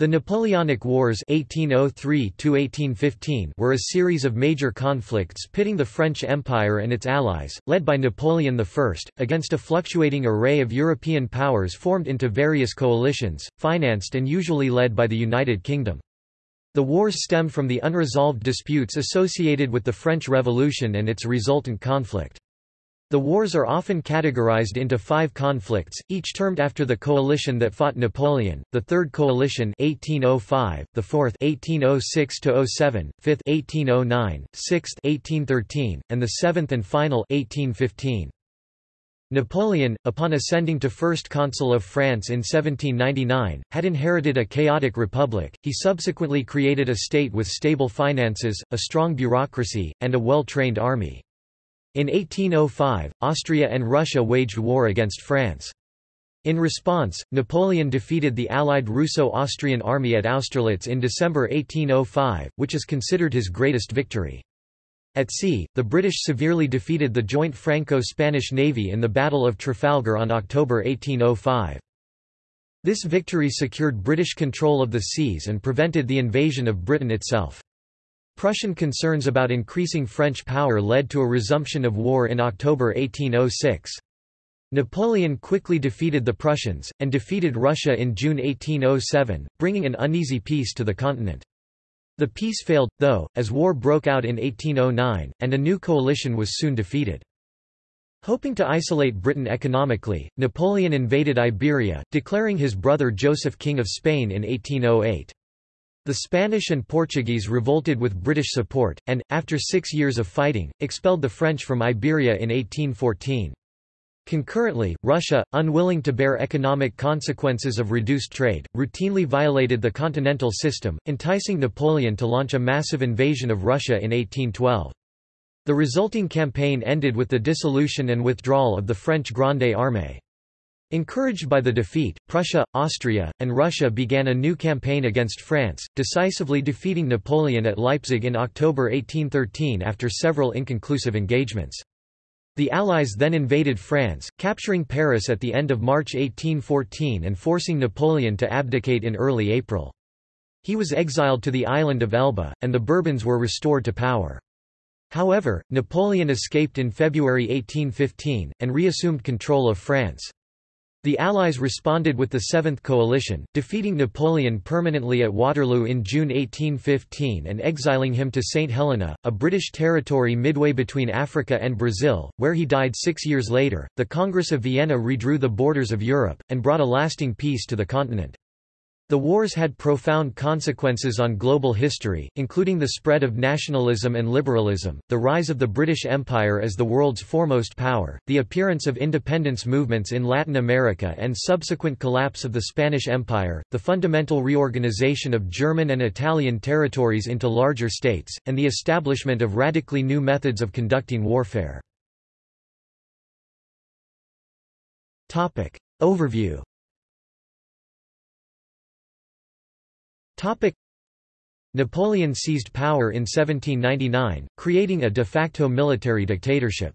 The Napoleonic Wars 1803 were a series of major conflicts pitting the French Empire and its allies, led by Napoleon I, against a fluctuating array of European powers formed into various coalitions, financed and usually led by the United Kingdom. The wars stem from the unresolved disputes associated with the French Revolution and its resultant conflict. The wars are often categorized into five conflicts, each termed after the coalition that fought Napoleon, the Third Coalition 1805, the Fourth 1806–07, Fifth 1809, Sixth 1813, and the Seventh and Final 1815. Napoleon, upon ascending to First Consul of France in 1799, had inherited a chaotic republic. He subsequently created a state with stable finances, a strong bureaucracy, and a well-trained army. In 1805, Austria and Russia waged war against France. In response, Napoleon defeated the allied Russo-Austrian army at Austerlitz in December 1805, which is considered his greatest victory. At sea, the British severely defeated the joint Franco-Spanish navy in the Battle of Trafalgar on October 1805. This victory secured British control of the seas and prevented the invasion of Britain itself. Prussian concerns about increasing French power led to a resumption of war in October 1806. Napoleon quickly defeated the Prussians, and defeated Russia in June 1807, bringing an uneasy peace to the continent. The peace failed, though, as war broke out in 1809, and a new coalition was soon defeated. Hoping to isolate Britain economically, Napoleon invaded Iberia, declaring his brother Joseph King of Spain in 1808. The Spanish and Portuguese revolted with British support, and, after six years of fighting, expelled the French from Iberia in 1814. Concurrently, Russia, unwilling to bear economic consequences of reduced trade, routinely violated the continental system, enticing Napoleon to launch a massive invasion of Russia in 1812. The resulting campaign ended with the dissolution and withdrawal of the French Grande Armée. Encouraged by the defeat, Prussia, Austria, and Russia began a new campaign against France, decisively defeating Napoleon at Leipzig in October 1813 after several inconclusive engagements. The Allies then invaded France, capturing Paris at the end of March 1814 and forcing Napoleon to abdicate in early April. He was exiled to the island of Elba, and the Bourbons were restored to power. However, Napoleon escaped in February 1815, and reassumed control of France. The Allies responded with the Seventh Coalition, defeating Napoleon permanently at Waterloo in June 1815 and exiling him to St. Helena, a British territory midway between Africa and Brazil, where he died six years later. The Congress of Vienna redrew the borders of Europe, and brought a lasting peace to the continent. The wars had profound consequences on global history, including the spread of nationalism and liberalism, the rise of the British Empire as the world's foremost power, the appearance of independence movements in Latin America and subsequent collapse of the Spanish Empire, the fundamental reorganization of German and Italian territories into larger states, and the establishment of radically new methods of conducting warfare. Overview Napoleon seized power in 1799, creating a de facto military dictatorship.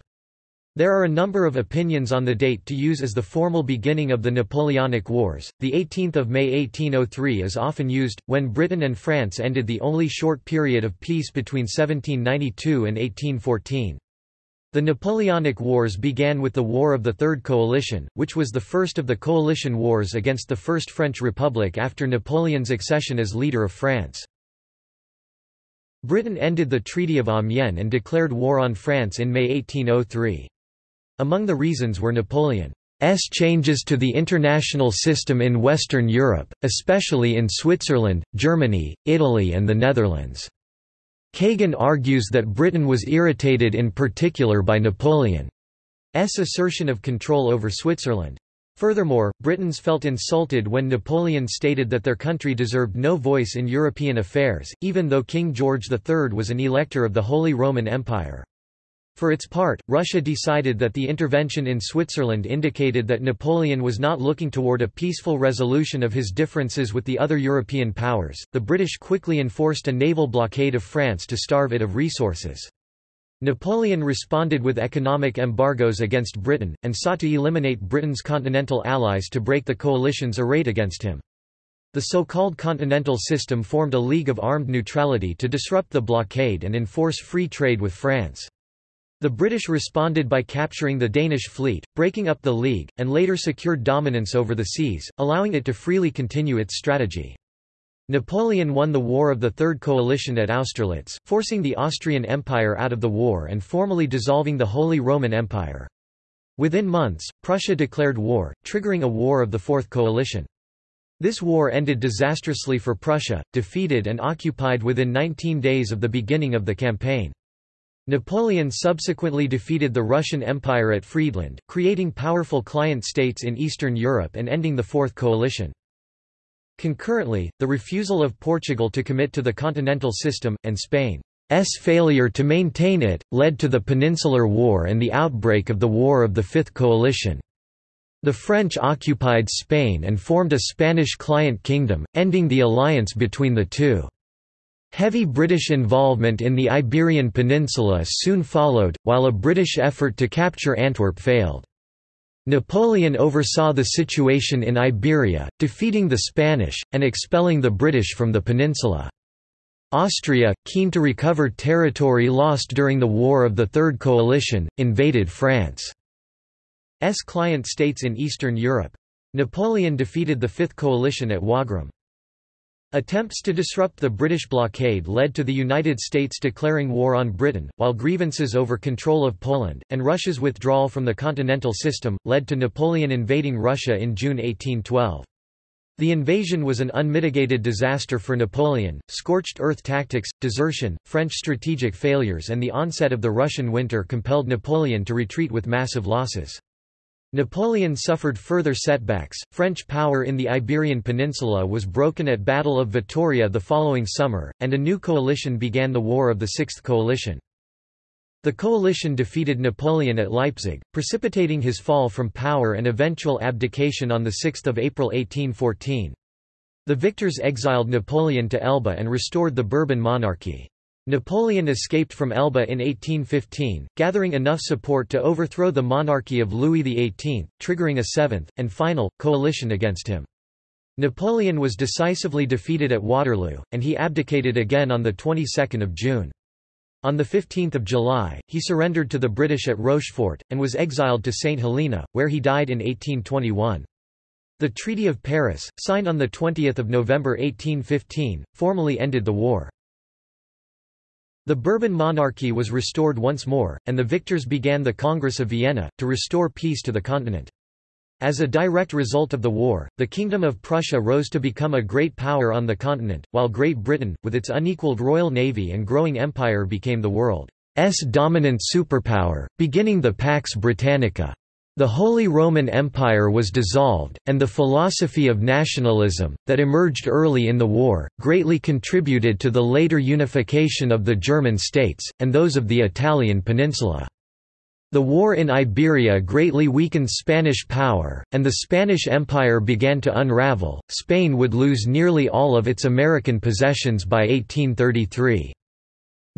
There are a number of opinions on the date to use as the formal beginning of the Napoleonic Wars. The 18th of May 1803 is often used when Britain and France ended the only short period of peace between 1792 and 1814. The Napoleonic Wars began with the War of the Third Coalition, which was the first of the coalition wars against the First French Republic after Napoleon's accession as leader of France. Britain ended the Treaty of Amiens and declared war on France in May 1803. Among the reasons were Napoleon's changes to the international system in Western Europe, especially in Switzerland, Germany, Italy and the Netherlands. Kagan argues that Britain was irritated in particular by Napoleon's assertion of control over Switzerland. Furthermore, Britons felt insulted when Napoleon stated that their country deserved no voice in European affairs, even though King George III was an elector of the Holy Roman Empire. For its part, Russia decided that the intervention in Switzerland indicated that Napoleon was not looking toward a peaceful resolution of his differences with the other European powers. The British quickly enforced a naval blockade of France to starve it of resources. Napoleon responded with economic embargoes against Britain, and sought to eliminate Britain's continental allies to break the coalition's array against him. The so-called Continental System formed a League of Armed Neutrality to disrupt the blockade and enforce free trade with France. The British responded by capturing the Danish fleet, breaking up the League, and later secured dominance over the seas, allowing it to freely continue its strategy. Napoleon won the War of the Third Coalition at Austerlitz, forcing the Austrian Empire out of the war and formally dissolving the Holy Roman Empire. Within months, Prussia declared war, triggering a War of the Fourth Coalition. This war ended disastrously for Prussia, defeated and occupied within 19 days of the beginning of the campaign. Napoleon subsequently defeated the Russian Empire at Friedland, creating powerful client states in Eastern Europe and ending the Fourth Coalition. Concurrently, the refusal of Portugal to commit to the continental system, and Spain's failure to maintain it, led to the Peninsular War and the outbreak of the War of the Fifth Coalition. The French occupied Spain and formed a Spanish client kingdom, ending the alliance between the two. Heavy British involvement in the Iberian Peninsula soon followed, while a British effort to capture Antwerp failed. Napoleon oversaw the situation in Iberia, defeating the Spanish, and expelling the British from the peninsula. Austria, keen to recover territory lost during the War of the Third Coalition, invaded France. S client states in Eastern Europe. Napoleon defeated the Fifth Coalition at Wagram. Attempts to disrupt the British blockade led to the United States declaring war on Britain, while grievances over control of Poland, and Russia's withdrawal from the continental system, led to Napoleon invading Russia in June 1812. The invasion was an unmitigated disaster for Napoleon, scorched earth tactics, desertion, French strategic failures and the onset of the Russian winter compelled Napoleon to retreat with massive losses. Napoleon suffered further setbacks. French power in the Iberian Peninsula was broken at Battle of Vittoria the following summer, and a new coalition began the War of the Sixth Coalition. The coalition defeated Napoleon at Leipzig, precipitating his fall from power and eventual abdication on 6 April 1814. The victors exiled Napoleon to Elba and restored the Bourbon monarchy. Napoleon escaped from Elba in 1815, gathering enough support to overthrow the monarchy of Louis XVIII, triggering a seventh, and final, coalition against him. Napoleon was decisively defeated at Waterloo, and he abdicated again on the 22nd of June. On 15 July, he surrendered to the British at Rochefort, and was exiled to St. Helena, where he died in 1821. The Treaty of Paris, signed on 20 November 1815, formally ended the war. The Bourbon monarchy was restored once more, and the victors began the Congress of Vienna, to restore peace to the continent. As a direct result of the war, the Kingdom of Prussia rose to become a great power on the continent, while Great Britain, with its unequalled royal navy and growing empire became the world's dominant superpower, beginning the Pax Britannica. The Holy Roman Empire was dissolved, and the philosophy of nationalism, that emerged early in the war, greatly contributed to the later unification of the German states, and those of the Italian peninsula. The war in Iberia greatly weakened Spanish power, and the Spanish Empire began to unravel. Spain would lose nearly all of its American possessions by 1833.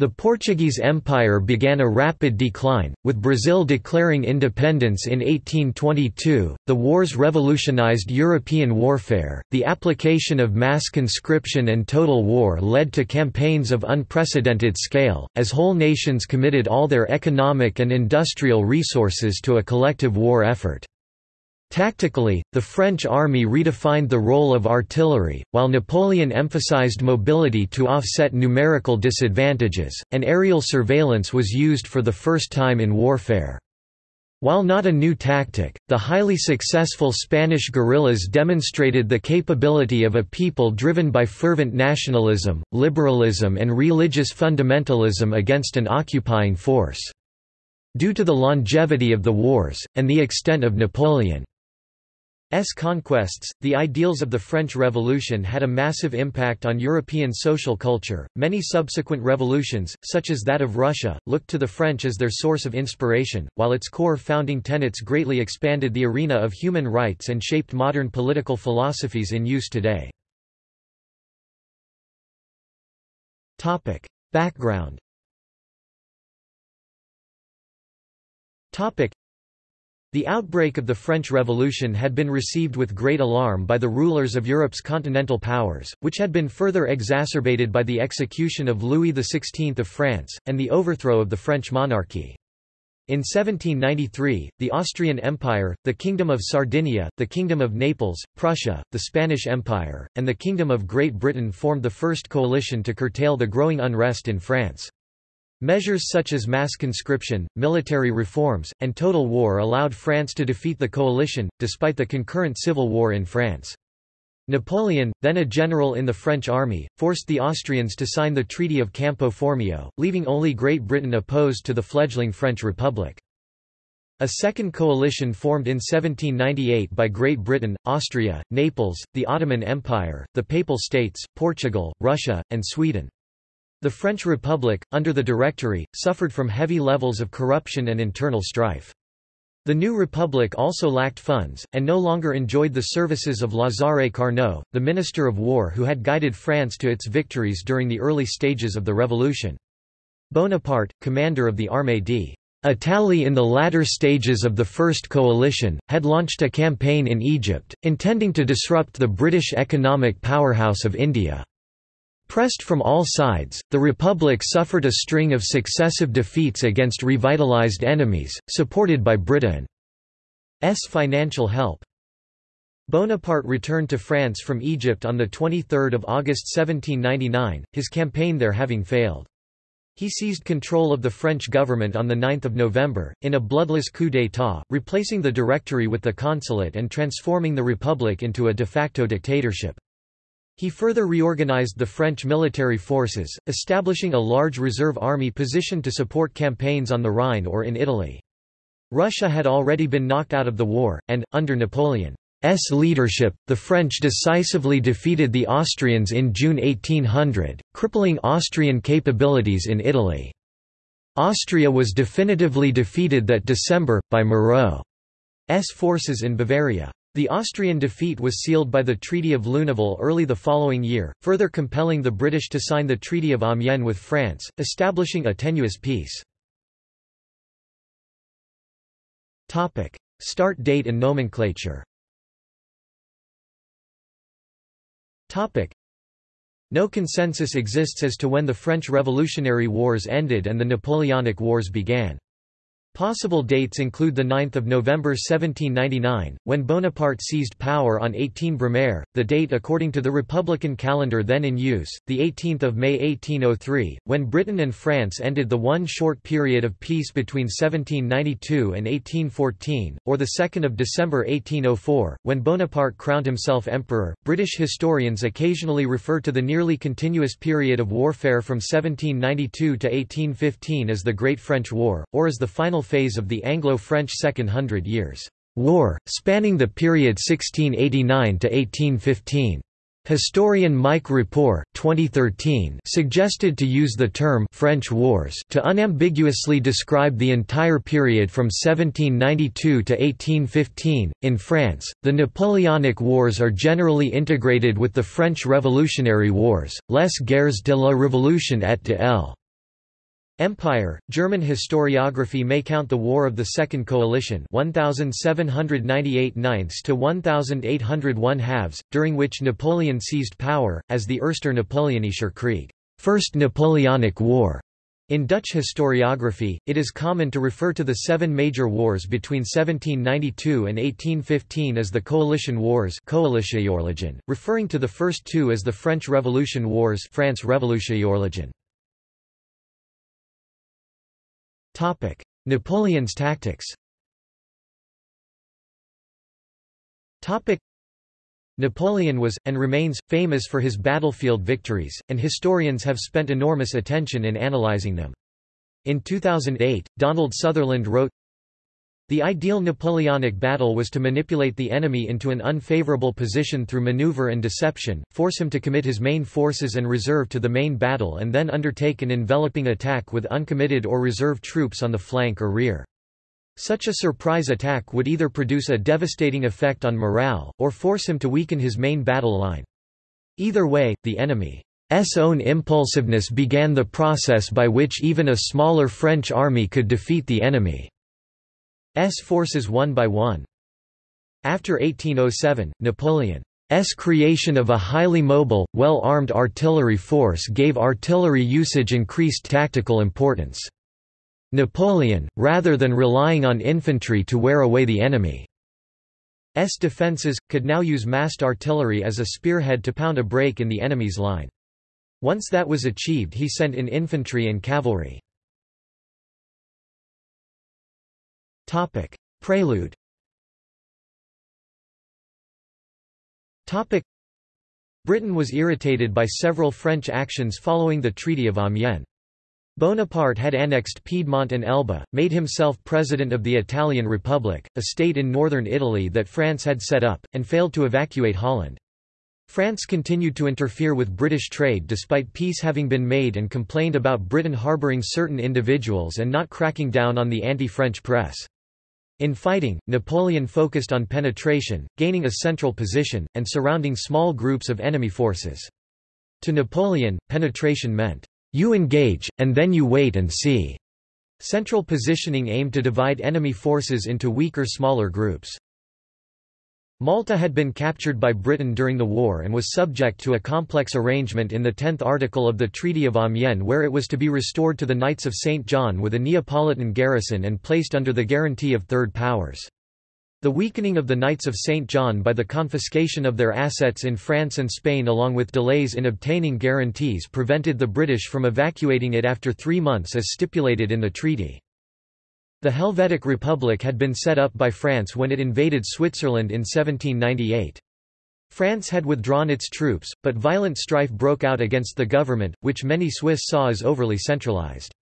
The Portuguese Empire began a rapid decline, with Brazil declaring independence in 1822. The wars revolutionized European warfare. The application of mass conscription and total war led to campaigns of unprecedented scale, as whole nations committed all their economic and industrial resources to a collective war effort. Tactically, the French army redefined the role of artillery, while Napoleon emphasized mobility to offset numerical disadvantages, and aerial surveillance was used for the first time in warfare. While not a new tactic, the highly successful Spanish guerrillas demonstrated the capability of a people driven by fervent nationalism, liberalism and religious fundamentalism against an occupying force. Due to the longevity of the wars, and the extent of Napoleon S conquests, the ideals of the French Revolution had a massive impact on European social culture. Many subsequent revolutions, such as that of Russia, looked to the French as their source of inspiration, while its core founding tenets greatly expanded the arena of human rights and shaped modern political philosophies in use today. Topic: Background. Topic: The outbreak of the French Revolution had been received with great alarm by the rulers of Europe's continental powers, which had been further exacerbated by the execution of Louis XVI of France, and the overthrow of the French monarchy. In 1793, the Austrian Empire, the Kingdom of Sardinia, the Kingdom of Naples, Prussia, the Spanish Empire, and the Kingdom of Great Britain formed the first coalition to curtail the growing unrest in France. Measures such as mass conscription, military reforms, and total war allowed France to defeat the coalition, despite the concurrent civil war in France. Napoleon, then a general in the French army, forced the Austrians to sign the Treaty of Campo Formio, leaving only Great Britain opposed to the fledgling French Republic. A second coalition formed in 1798 by Great Britain, Austria, Naples, the Ottoman Empire, the Papal States, Portugal, Russia, and Sweden. The French Republic, under the Directory, suffered from heavy levels of corruption and internal strife. The new republic also lacked funds, and no longer enjoyed the services of Lazare Carnot, the Minister of War who had guided France to its victories during the early stages of the revolution. Bonaparte, commander of the Armée d'Italie in the latter stages of the First Coalition, had launched a campaign in Egypt, intending to disrupt the British economic powerhouse of India. Pressed from all sides, the Republic suffered a string of successive defeats against revitalized enemies, supported by Britain's financial help. Bonaparte returned to France from Egypt on 23 August 1799, his campaign there having failed. He seized control of the French government on 9 November, in a bloodless coup d'état, replacing the Directory with the Consulate and transforming the Republic into a de facto dictatorship. He further reorganized the French military forces, establishing a large reserve army positioned to support campaigns on the Rhine or in Italy. Russia had already been knocked out of the war, and, under Napoleon's leadership, the French decisively defeated the Austrians in June 1800, crippling Austrian capabilities in Italy. Austria was definitively defeated that December, by Moreau's forces in Bavaria. The Austrian defeat was sealed by the Treaty of Luneville early the following year, further compelling the British to sign the Treaty of Amiens with France, establishing a tenuous peace. Start date and nomenclature No consensus exists as to when the French Revolutionary Wars ended and the Napoleonic Wars began. Possible dates include 9 November 1799, when Bonaparte seized power on 18 Brumaire, the date according to the republican calendar then in use, 18 May 1803, when Britain and France ended the one short period of peace between 1792 and 1814, or 2 December 1804, when Bonaparte crowned himself emperor. British historians occasionally refer to the nearly continuous period of warfare from 1792 to 1815 as the Great French War, or as the final final phase of the Anglo-French Second Hundred Years' War, spanning the period 1689 to 1815. Historian Mike Rapport, 2013, suggested to use the term French Wars to unambiguously describe the entire period from 1792 to 1815. In France, the Napoleonic Wars are generally integrated with the French Revolutionary Wars, les guerres de la Révolution et de l' Empire, German historiography may count the War of the Second Coalition 1798 to 1801 halves, during which Napoleon seized power, as the Erster Napoleonischer Krieg First Napoleonic War". In Dutch historiography, it is common to refer to the seven major wars between 1792 and 1815 as the Coalition Wars referring to the first two as the French Revolution Wars France Napoleon's tactics. Napoleon was, and remains, famous for his battlefield victories, and historians have spent enormous attention in analyzing them. In 2008, Donald Sutherland wrote, the ideal Napoleonic battle was to manipulate the enemy into an unfavorable position through maneuver and deception, force him to commit his main forces and reserve to the main battle and then undertake an enveloping attack with uncommitted or reserve troops on the flank or rear. Such a surprise attack would either produce a devastating effect on morale, or force him to weaken his main battle line. Either way, the enemy's own impulsiveness began the process by which even a smaller French army could defeat the enemy. Forces one by one. After 1807, Napoleon's creation of a highly mobile, well-armed artillery force gave artillery usage increased tactical importance. Napoleon, rather than relying on infantry to wear away the enemy's defences, could now use massed artillery as a spearhead to pound a break in the enemy's line. Once that was achieved he sent in infantry and cavalry. Prelude Topic. Britain was irritated by several French actions following the Treaty of Amiens. Bonaparte had annexed Piedmont and Elba, made himself president of the Italian Republic, a state in northern Italy that France had set up, and failed to evacuate Holland. France continued to interfere with British trade despite peace having been made and complained about Britain harbouring certain individuals and not cracking down on the anti-French press. In fighting, Napoleon focused on penetration, gaining a central position, and surrounding small groups of enemy forces. To Napoleon, penetration meant, "...you engage, and then you wait and see." Central positioning aimed to divide enemy forces into weaker smaller groups. Malta had been captured by Britain during the war and was subject to a complex arrangement in the 10th article of the Treaty of Amiens where it was to be restored to the Knights of St. John with a Neapolitan garrison and placed under the guarantee of Third Powers. The weakening of the Knights of St. John by the confiscation of their assets in France and Spain along with delays in obtaining guarantees prevented the British from evacuating it after three months as stipulated in the treaty. The Helvetic Republic had been set up by France when it invaded Switzerland in 1798. France had withdrawn its troops, but violent strife broke out against the government, which many Swiss saw as overly centralized.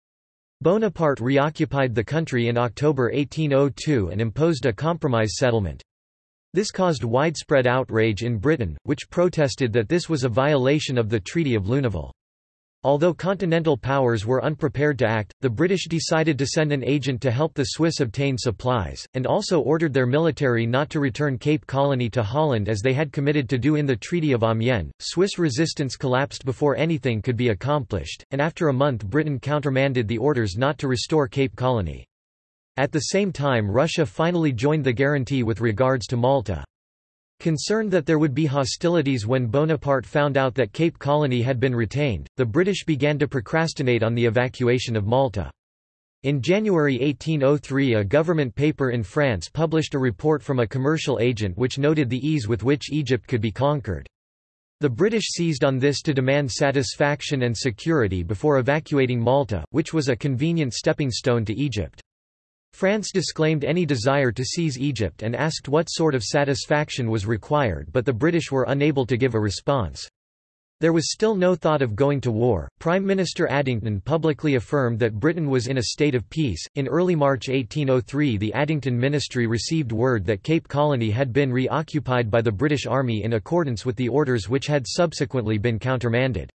Bonaparte reoccupied the country in October 1802 and imposed a compromise settlement. This caused widespread outrage in Britain, which protested that this was a violation of the Treaty of Luneville. Although continental powers were unprepared to act, the British decided to send an agent to help the Swiss obtain supplies, and also ordered their military not to return Cape Colony to Holland as they had committed to do in the Treaty of Amiens. Swiss resistance collapsed before anything could be accomplished, and after a month Britain countermanded the orders not to restore Cape Colony. At the same time Russia finally joined the guarantee with regards to Malta. Concerned that there would be hostilities when Bonaparte found out that Cape Colony had been retained, the British began to procrastinate on the evacuation of Malta. In January 1803 a government paper in France published a report from a commercial agent which noted the ease with which Egypt could be conquered. The British seized on this to demand satisfaction and security before evacuating Malta, which was a convenient stepping stone to Egypt. France disclaimed any desire to seize Egypt and asked what sort of satisfaction was required but the British were unable to give a response. There was still no thought of going to war. Prime Minister Addington publicly affirmed that Britain was in a state of peace. In early March 1803, the Addington ministry received word that Cape Colony had been reoccupied by the British Army in accordance with the orders which had subsequently been countermanded.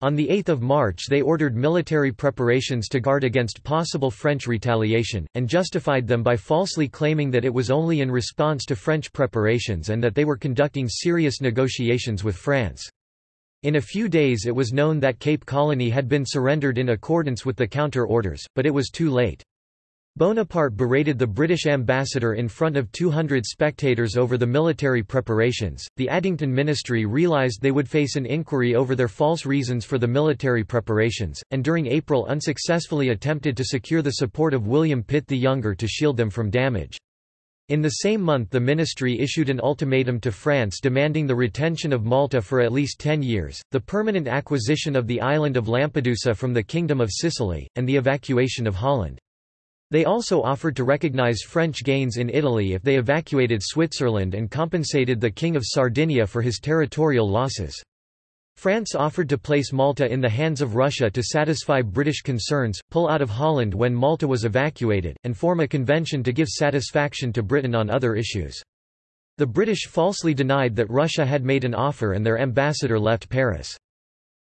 On 8 March they ordered military preparations to guard against possible French retaliation, and justified them by falsely claiming that it was only in response to French preparations and that they were conducting serious negotiations with France. In a few days it was known that Cape Colony had been surrendered in accordance with the counter-orders, but it was too late. Bonaparte berated the British ambassador in front of 200 spectators over the military preparations. The Addington ministry realized they would face an inquiry over their false reasons for the military preparations, and during April unsuccessfully attempted to secure the support of William Pitt the Younger to shield them from damage. In the same month the ministry issued an ultimatum to France demanding the retention of Malta for at least ten years, the permanent acquisition of the island of Lampedusa from the Kingdom of Sicily, and the evacuation of Holland. They also offered to recognize French gains in Italy if they evacuated Switzerland and compensated the King of Sardinia for his territorial losses. France offered to place Malta in the hands of Russia to satisfy British concerns, pull out of Holland when Malta was evacuated, and form a convention to give satisfaction to Britain on other issues. The British falsely denied that Russia had made an offer and their ambassador left Paris.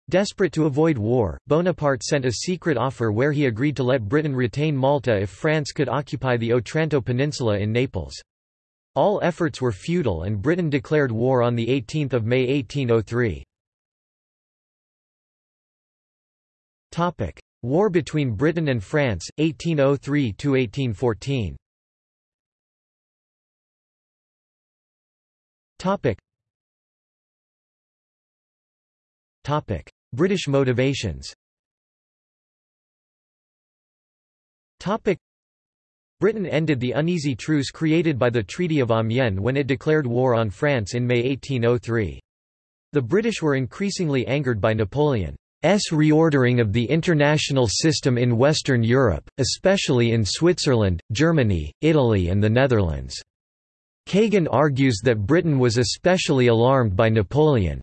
Desperate to avoid war, Bonaparte sent a secret offer where he agreed to let Britain retain Malta if France could occupy the Otranto Peninsula in Naples. All efforts were futile and Britain declared war on 18 May 1803. War between Britain and France, 1803–1814 Topic. Topic. British motivations Britain ended the uneasy truce created by the Treaty of Amiens when it declared war on France in May 1803. The British were increasingly angered by Napoleon's reordering of the international system in Western Europe, especially in Switzerland, Germany, Italy and the Netherlands. Kagan argues that Britain was especially alarmed by Napoleon's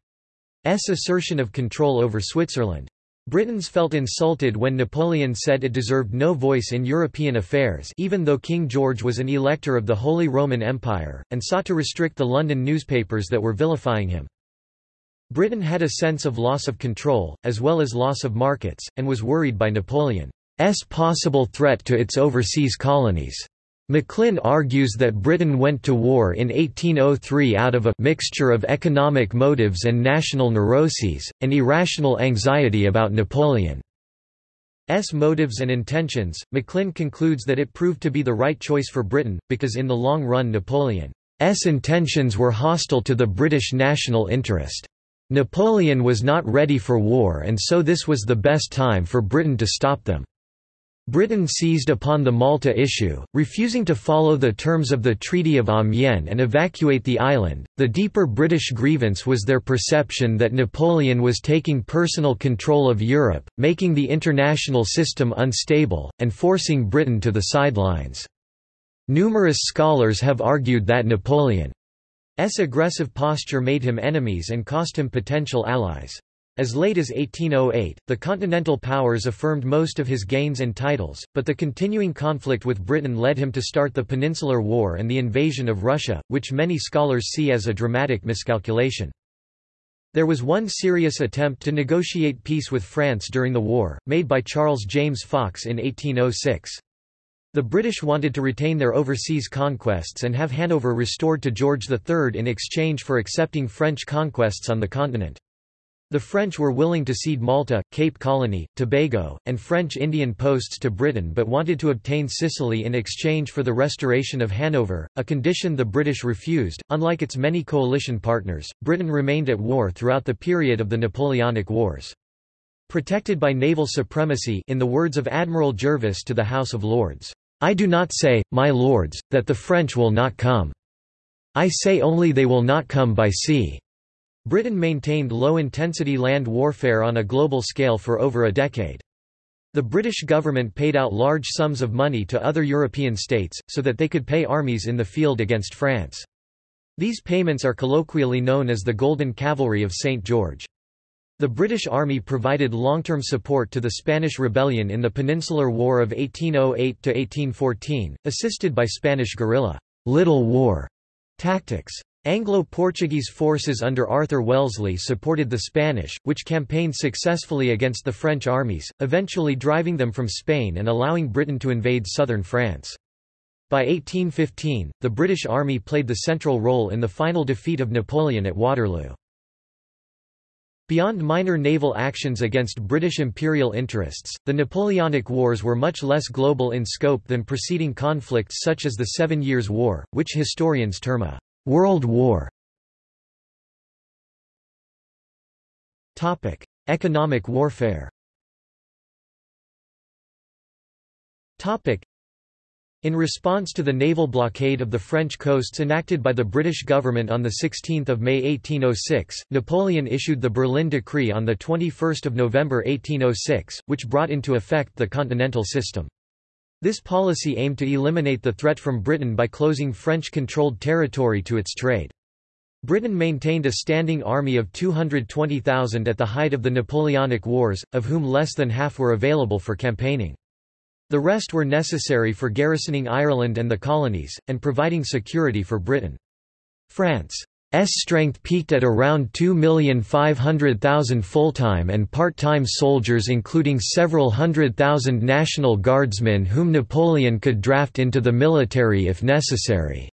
assertion of control over Switzerland. Britons felt insulted when Napoleon said it deserved no voice in European affairs even though King George was an elector of the Holy Roman Empire, and sought to restrict the London newspapers that were vilifying him. Britain had a sense of loss of control, as well as loss of markets, and was worried by Napoleon's possible threat to its overseas colonies. McLynn argues that Britain went to war in 1803 out of a mixture of economic motives and national neuroses, and irrational anxiety about Napoleon's motives and intentions. McLynn concludes that it proved to be the right choice for Britain, because in the long run Napoleon's intentions were hostile to the British national interest. Napoleon was not ready for war and so this was the best time for Britain to stop them. Britain seized upon the Malta issue, refusing to follow the terms of the Treaty of Amiens and evacuate the island. The deeper British grievance was their perception that Napoleon was taking personal control of Europe, making the international system unstable, and forcing Britain to the sidelines. Numerous scholars have argued that Napoleon's aggressive posture made him enemies and cost him potential allies. As late as 1808, the Continental Powers affirmed most of his gains and titles, but the continuing conflict with Britain led him to start the Peninsular War and the invasion of Russia, which many scholars see as a dramatic miscalculation. There was one serious attempt to negotiate peace with France during the war, made by Charles James Fox in 1806. The British wanted to retain their overseas conquests and have Hanover restored to George III in exchange for accepting French conquests on the continent. The French were willing to cede Malta, Cape Colony, Tobago, and French Indian posts to Britain but wanted to obtain Sicily in exchange for the restoration of Hanover, a condition the British refused. Unlike its many coalition partners, Britain remained at war throughout the period of the Napoleonic Wars. Protected by naval supremacy in the words of Admiral Jervis to the House of Lords, I do not say, my lords, that the French will not come. I say only they will not come by sea. Britain maintained low-intensity land warfare on a global scale for over a decade. The British government paid out large sums of money to other European states, so that they could pay armies in the field against France. These payments are colloquially known as the Golden Cavalry of St. George. The British Army provided long-term support to the Spanish rebellion in the Peninsular War of 1808–1814, assisted by Spanish guerrilla Little War tactics. Anglo-Portuguese forces under Arthur Wellesley supported the Spanish, which campaigned successfully against the French armies, eventually driving them from Spain and allowing Britain to invade southern France. By 1815, the British Army played the central role in the final defeat of Napoleon at Waterloo. Beyond minor naval actions against British imperial interests, the Napoleonic Wars were much less global in scope than preceding conflicts such as the Seven Years' War, which historians term a World War Topic: Economic warfare. Topic: In response to the naval blockade of the French coasts enacted by the British government on the 16th of May 1806, Napoleon issued the Berlin Decree on the 21st of November 1806, which brought into effect the Continental System. This policy aimed to eliminate the threat from Britain by closing French-controlled territory to its trade. Britain maintained a standing army of 220,000 at the height of the Napoleonic Wars, of whom less than half were available for campaigning. The rest were necessary for garrisoning Ireland and the colonies, and providing security for Britain. France strength peaked at around 2,500,000 full-time and part-time soldiers including several hundred thousand National Guardsmen whom Napoleon could draft into the military if necessary.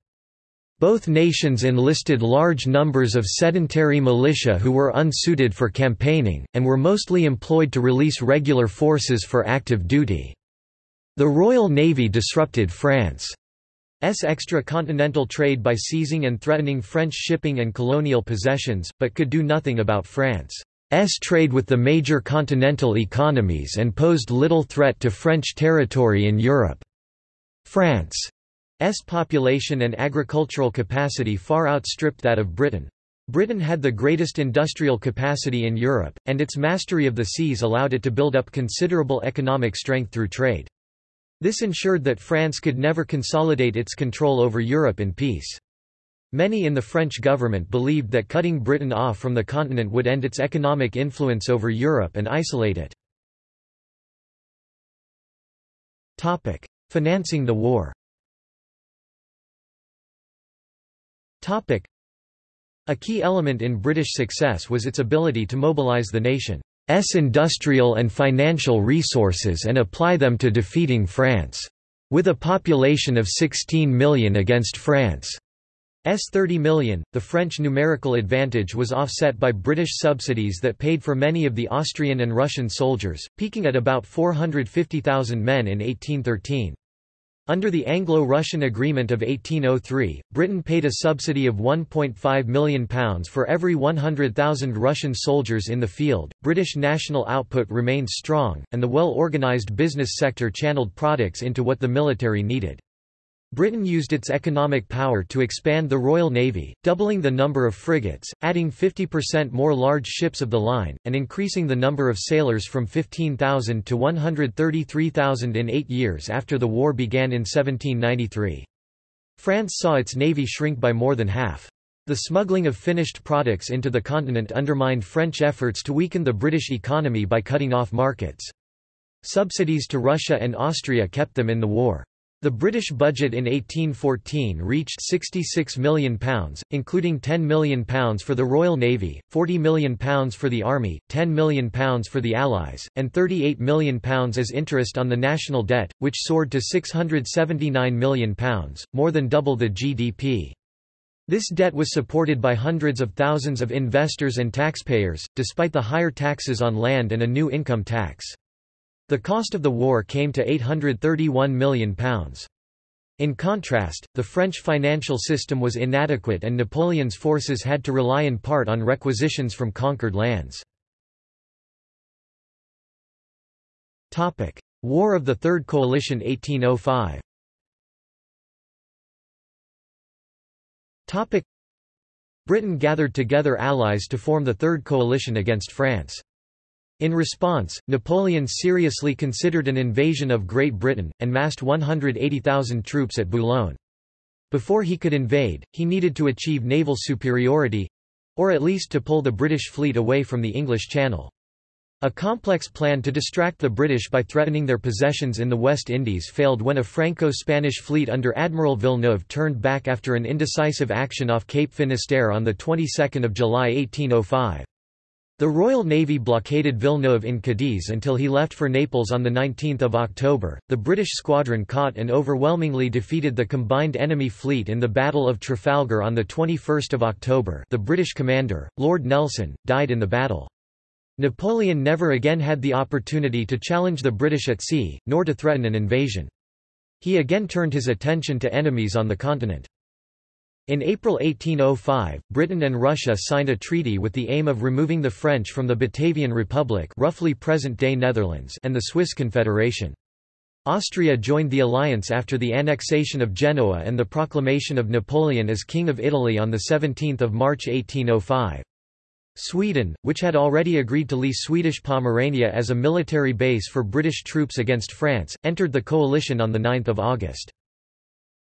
Both nations enlisted large numbers of sedentary militia who were unsuited for campaigning, and were mostly employed to release regular forces for active duty. The Royal Navy disrupted France. Extra-continental trade by seizing and threatening French shipping and colonial possessions, but could do nothing about France. S trade with the major continental economies and posed little threat to French territory in Europe. France's population and agricultural capacity far outstripped that of Britain. Britain had the greatest industrial capacity in Europe, and its mastery of the seas allowed it to build up considerable economic strength through trade. This ensured that France could never consolidate its control over Europe in peace. Many in the French government believed that cutting Britain off from the continent would end its economic influence over Europe and isolate it. Financing the war a key element in British success was its ability to mobilise the nation's industrial and financial resources and apply them to defeating France. With a population of 16 million against France's 30 million, the French numerical advantage was offset by British subsidies that paid for many of the Austrian and Russian soldiers, peaking at about 450,000 men in 1813. Under the Anglo-Russian Agreement of 1803, Britain paid a subsidy of £1.5 million for every 100,000 Russian soldiers in the field. British national output remained strong, and the well-organised business sector channeled products into what the military needed. Britain used its economic power to expand the Royal Navy, doubling the number of frigates, adding 50% more large ships of the line, and increasing the number of sailors from 15,000 to 133,000 in eight years after the war began in 1793. France saw its navy shrink by more than half. The smuggling of finished products into the continent undermined French efforts to weaken the British economy by cutting off markets. Subsidies to Russia and Austria kept them in the war. The British budget in 1814 reached £66 million, including £10 million for the Royal Navy, £40 million for the Army, £10 million for the Allies, and £38 million as interest on the national debt, which soared to £679 million, more than double the GDP. This debt was supported by hundreds of thousands of investors and taxpayers, despite the higher taxes on land and a new income tax. The cost of the war came to £831 million. In contrast, the French financial system was inadequate and Napoleon's forces had to rely in part on requisitions from conquered lands. War of the Third Coalition 1805 Britain gathered together allies to form the Third Coalition against France. In response, Napoleon seriously considered an invasion of Great Britain, and massed 180,000 troops at Boulogne. Before he could invade, he needed to achieve naval superiority—or at least to pull the British fleet away from the English Channel. A complex plan to distract the British by threatening their possessions in the West Indies failed when a Franco-Spanish fleet under Admiral Villeneuve turned back after an indecisive action off Cape Finisterre on the 22nd of July 1805. The Royal Navy blockaded Villeneuve in Cadiz until he left for Naples on 19 October. The British squadron caught and overwhelmingly defeated the combined enemy fleet in the Battle of Trafalgar on 21 October the British commander, Lord Nelson, died in the battle. Napoleon never again had the opportunity to challenge the British at sea, nor to threaten an invasion. He again turned his attention to enemies on the continent. In April 1805, Britain and Russia signed a treaty with the aim of removing the French from the Batavian Republic roughly present-day Netherlands and the Swiss Confederation. Austria joined the alliance after the annexation of Genoa and the proclamation of Napoleon as King of Italy on 17 March 1805. Sweden, which had already agreed to lease Swedish Pomerania as a military base for British troops against France, entered the coalition on 9 August.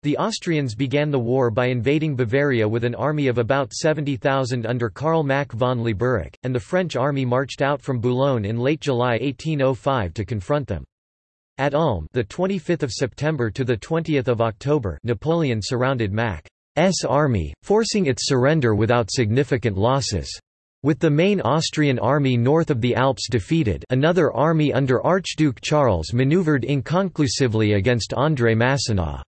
The Austrians began the war by invading Bavaria with an army of about 70,000 under Karl Mack von Leiberich, and the French army marched out from Boulogne in late July 1805 to confront them. At Ulm, the 25th of September to the 20th of October, Napoleon surrounded Mack's army, forcing its surrender without significant losses. With the main Austrian army north of the Alps defeated, another army under Archduke Charles maneuvered inconclusively against André Masséna.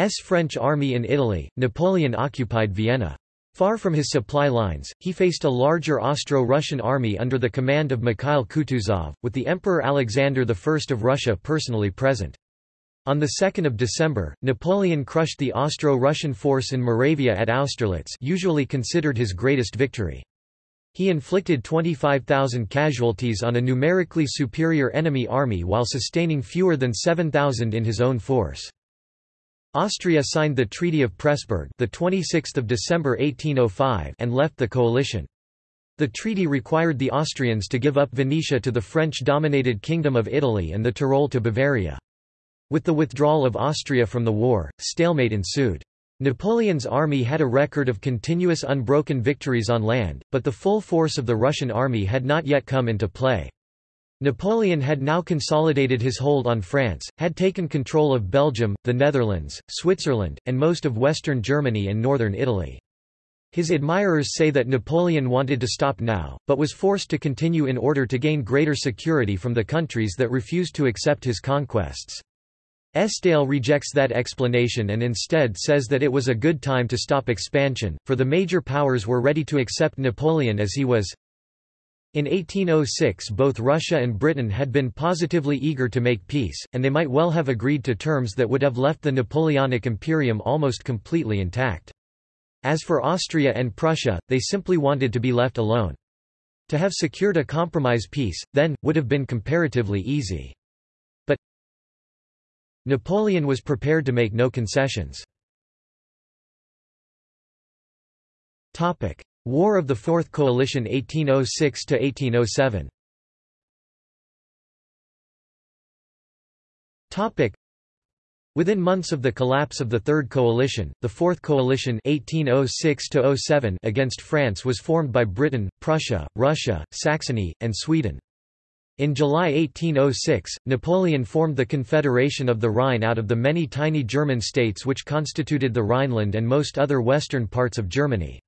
S French army in Italy, Napoleon occupied Vienna. Far from his supply lines, he faced a larger Austro-Russian army under the command of Mikhail Kutuzov, with the Emperor Alexander I of Russia personally present. On 2 December, Napoleon crushed the Austro-Russian force in Moravia at Austerlitz usually considered his greatest victory. He inflicted 25,000 casualties on a numerically superior enemy army while sustaining fewer than 7,000 in his own force. Austria signed the Treaty of Pressburg the 26th of December 1805 and left the coalition. The treaty required the Austrians to give up Venetia to the French-dominated Kingdom of Italy and the Tyrol to Bavaria. With the withdrawal of Austria from the war, stalemate ensued. Napoleon's army had a record of continuous unbroken victories on land, but the full force of the Russian army had not yet come into play. Napoleon had now consolidated his hold on France, had taken control of Belgium, the Netherlands, Switzerland, and most of western Germany and northern Italy. His admirers say that Napoleon wanted to stop now, but was forced to continue in order to gain greater security from the countries that refused to accept his conquests. Esdaile rejects that explanation and instead says that it was a good time to stop expansion, for the major powers were ready to accept Napoleon as he was. In 1806 both Russia and Britain had been positively eager to make peace, and they might well have agreed to terms that would have left the Napoleonic imperium almost completely intact. As for Austria and Prussia, they simply wanted to be left alone. To have secured a compromise peace, then, would have been comparatively easy. But Napoleon was prepared to make no concessions. War of the Fourth Coalition 1806–1807 Within months of the collapse of the Third Coalition, the Fourth Coalition 1806 against France was formed by Britain, Prussia, Russia, Saxony, and Sweden. In July 1806, Napoleon formed the Confederation of the Rhine out of the many tiny German states which constituted the Rhineland and most other western parts of Germany.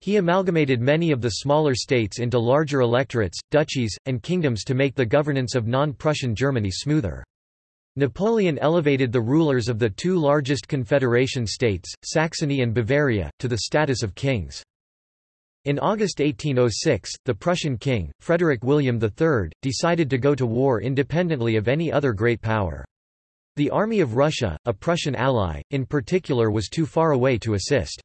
He amalgamated many of the smaller states into larger electorates, duchies, and kingdoms to make the governance of non-Prussian Germany smoother. Napoleon elevated the rulers of the two largest confederation states, Saxony and Bavaria, to the status of kings. In August 1806, the Prussian king, Frederick William III, decided to go to war independently of any other great power. The Army of Russia, a Prussian ally, in particular was too far away to assist.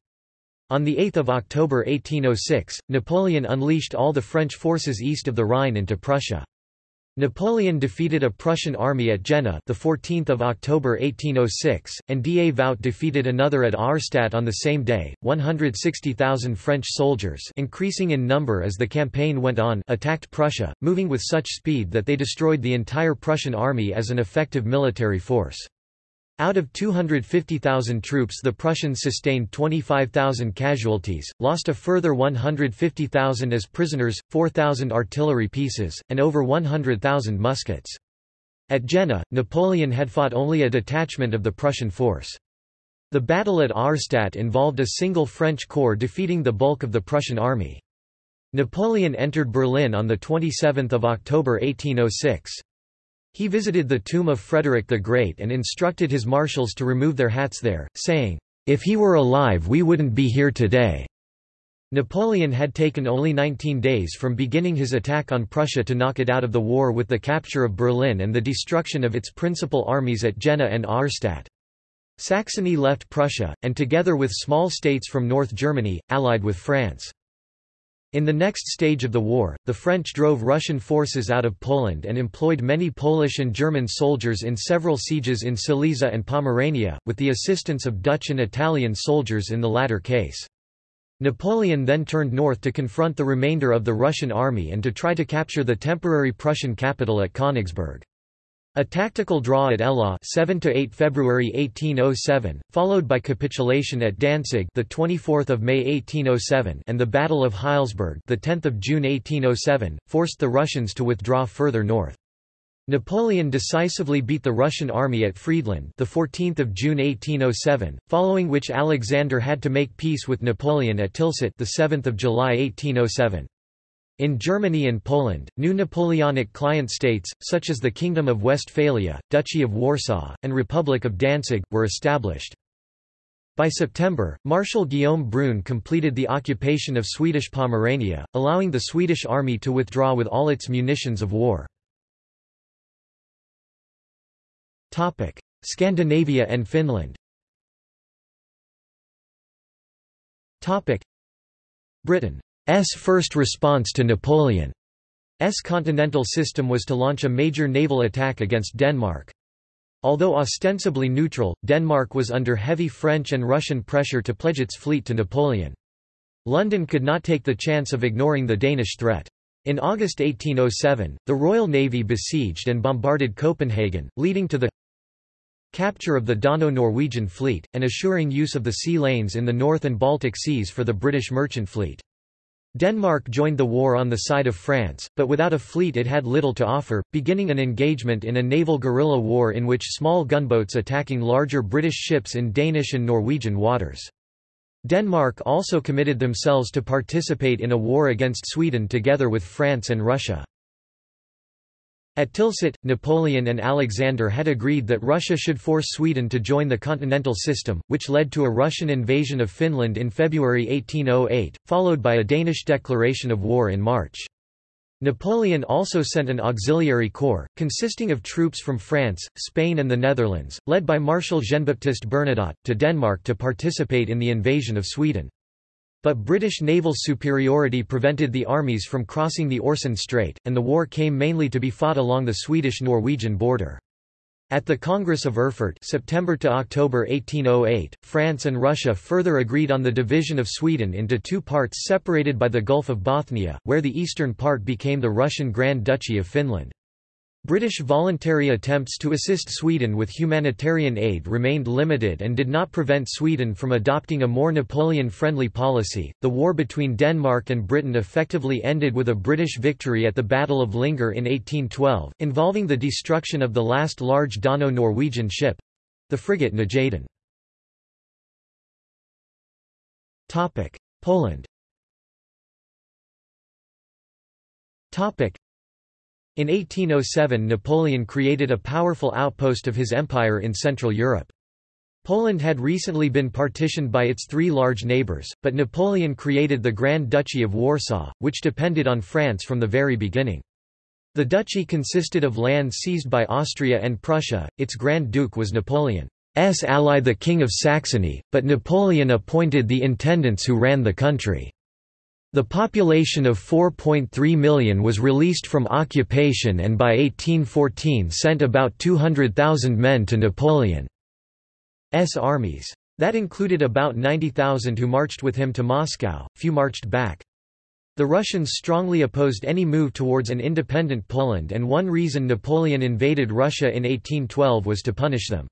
On 8 October 1806, Napoleon unleashed all the French forces east of the Rhine into Prussia. Napoleon defeated a Prussian army at Jena the 14th of October 1806 and Davout defeated another at Auerstadt on the same day 160,000 French soldiers increasing in number as the campaign went on attacked Prussia moving with such speed that they destroyed the entire Prussian army as an effective military force out of 250,000 troops the Prussians sustained 25,000 casualties, lost a further 150,000 as prisoners, 4,000 artillery pieces, and over 100,000 muskets. At Jena, Napoleon had fought only a detachment of the Prussian force. The battle at Auerstadt involved a single French corps defeating the bulk of the Prussian army. Napoleon entered Berlin on 27 October 1806. He visited the tomb of Frederick the Great and instructed his marshals to remove their hats there, saying, "'If he were alive we wouldn't be here today.'" Napoleon had taken only 19 days from beginning his attack on Prussia to knock it out of the war with the capture of Berlin and the destruction of its principal armies at Jena and Auerstadt. Saxony left Prussia, and together with small states from North Germany, allied with France. In the next stage of the war, the French drove Russian forces out of Poland and employed many Polish and German soldiers in several sieges in Silesia and Pomerania, with the assistance of Dutch and Italian soldiers in the latter case. Napoleon then turned north to confront the remainder of the Russian army and to try to capture the temporary Prussian capital at Königsberg. A tactical draw at Eylau 7 to 8 February 1807, followed by capitulation at Danzig the 24th of May 1807 and the Battle of Heilsberg the 10th of June 1807, forced the Russians to withdraw further north. Napoleon decisively beat the Russian army at Friedland the 14th of June 1807, following which Alexander had to make peace with Napoleon at Tilsit the 7th of July 1807. In Germany and Poland, new Napoleonic client states, such as the Kingdom of Westphalia, Duchy of Warsaw, and Republic of Danzig, were established. By September, Marshal Guillaume Brune completed the occupation of Swedish Pomerania, allowing the Swedish army to withdraw with all its munitions of war. Scandinavia and Finland Britain's first response to Napoleon's continental system was to launch a major naval attack against Denmark. Although ostensibly neutral, Denmark was under heavy French and Russian pressure to pledge its fleet to Napoleon. London could not take the chance of ignoring the Danish threat. In August 1807, the Royal Navy besieged and bombarded Copenhagen, leading to the capture of the Dano-Norwegian fleet, and assuring use of the sea lanes in the North and Baltic seas for the British merchant fleet. Denmark joined the war on the side of France, but without a fleet it had little to offer, beginning an engagement in a naval guerrilla war in which small gunboats attacking larger British ships in Danish and Norwegian waters. Denmark also committed themselves to participate in a war against Sweden together with France and Russia. At Tilsit, Napoleon and Alexander had agreed that Russia should force Sweden to join the continental system, which led to a Russian invasion of Finland in February 1808, followed by a Danish declaration of war in March. Napoleon also sent an auxiliary corps, consisting of troops from France, Spain and the Netherlands, led by Marshal Jean-Baptiste Bernadotte, to Denmark to participate in the invasion of Sweden. But British naval superiority prevented the armies from crossing the Øresund Strait, and the war came mainly to be fought along the Swedish-Norwegian border. At the Congress of Erfurt September to October 1808, France and Russia further agreed on the division of Sweden into two parts separated by the Gulf of Bothnia, where the eastern part became the Russian Grand Duchy of Finland. British voluntary attempts to assist Sweden with humanitarian aid remained limited and did not prevent Sweden from adopting a more Napoleon friendly policy. The war between Denmark and Britain effectively ended with a British victory at the Battle of Lyngør in 1812, involving the destruction of the last large Dano Norwegian ship the frigate Nordjylland. Poland in 1807 Napoleon created a powerful outpost of his empire in Central Europe. Poland had recently been partitioned by its three large neighbours, but Napoleon created the Grand Duchy of Warsaw, which depended on France from the very beginning. The duchy consisted of land seized by Austria and Prussia, its Grand Duke was Napoleon's ally the King of Saxony, but Napoleon appointed the intendants who ran the country. The population of 4.3 million was released from occupation and by 1814 sent about 200,000 men to Napoleon's armies. That included about 90,000 who marched with him to Moscow, few marched back. The Russians strongly opposed any move towards an independent Poland and one reason Napoleon invaded Russia in 1812 was to punish them.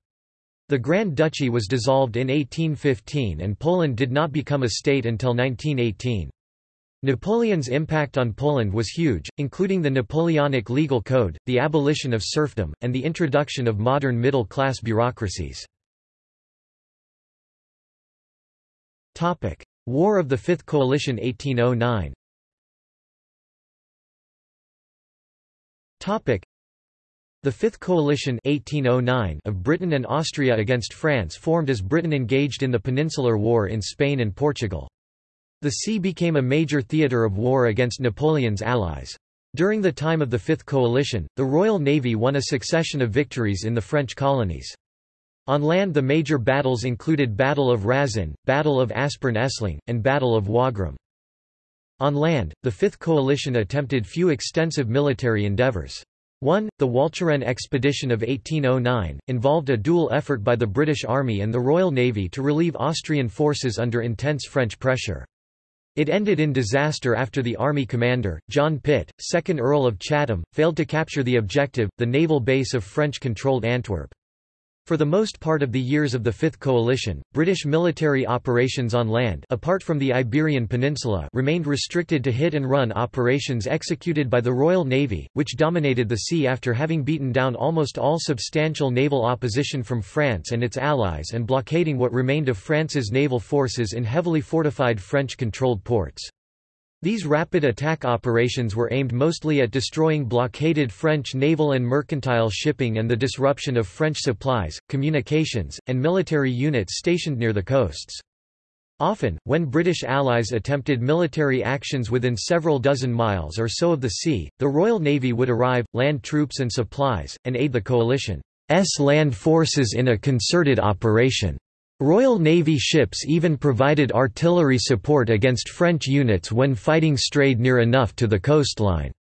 The Grand Duchy was dissolved in 1815 and Poland did not become a state until 1918. Napoleon's impact on Poland was huge, including the Napoleonic legal code, the abolition of serfdom, and the introduction of modern middle-class bureaucracies. War of the Fifth Coalition 1809 the Fifth Coalition 1809 of Britain and Austria against France formed as Britain engaged in the Peninsular War in Spain and Portugal. The sea became a major theatre of war against Napoleon's allies. During the time of the Fifth Coalition, the Royal Navy won a succession of victories in the French colonies. On land the major battles included Battle of Raszyn, Battle of Aspern-Essling, and Battle of Wagram. On land, the Fifth Coalition attempted few extensive military endeavours. 1. The Walcheren expedition of 1809, involved a dual effort by the British Army and the Royal Navy to relieve Austrian forces under intense French pressure. It ended in disaster after the army commander, John Pitt, 2nd Earl of Chatham, failed to capture the objective, the naval base of French-controlled Antwerp. For the most part of the years of the Fifth Coalition, British military operations on land apart from the Iberian Peninsula remained restricted to hit-and-run operations executed by the Royal Navy, which dominated the sea after having beaten down almost all substantial naval opposition from France and its allies and blockading what remained of France's naval forces in heavily fortified French-controlled ports. These rapid attack operations were aimed mostly at destroying blockaded French naval and mercantile shipping and the disruption of French supplies, communications, and military units stationed near the coasts. Often, when British allies attempted military actions within several dozen miles or so of the sea, the Royal Navy would arrive, land troops and supplies, and aid the coalition's land forces in a concerted operation. Royal Navy ships even provided artillery support against French units when fighting strayed near enough to the coastline.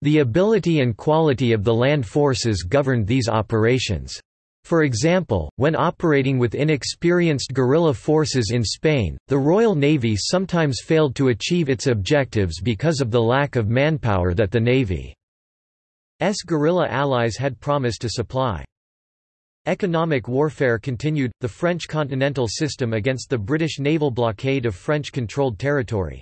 The ability and quality of the land forces governed these operations. For example, when operating with inexperienced guerrilla forces in Spain, the Royal Navy sometimes failed to achieve its objectives because of the lack of manpower that the Navy's guerrilla allies had promised to supply. Economic warfare continued, the French continental system against the British naval blockade of French-controlled territory.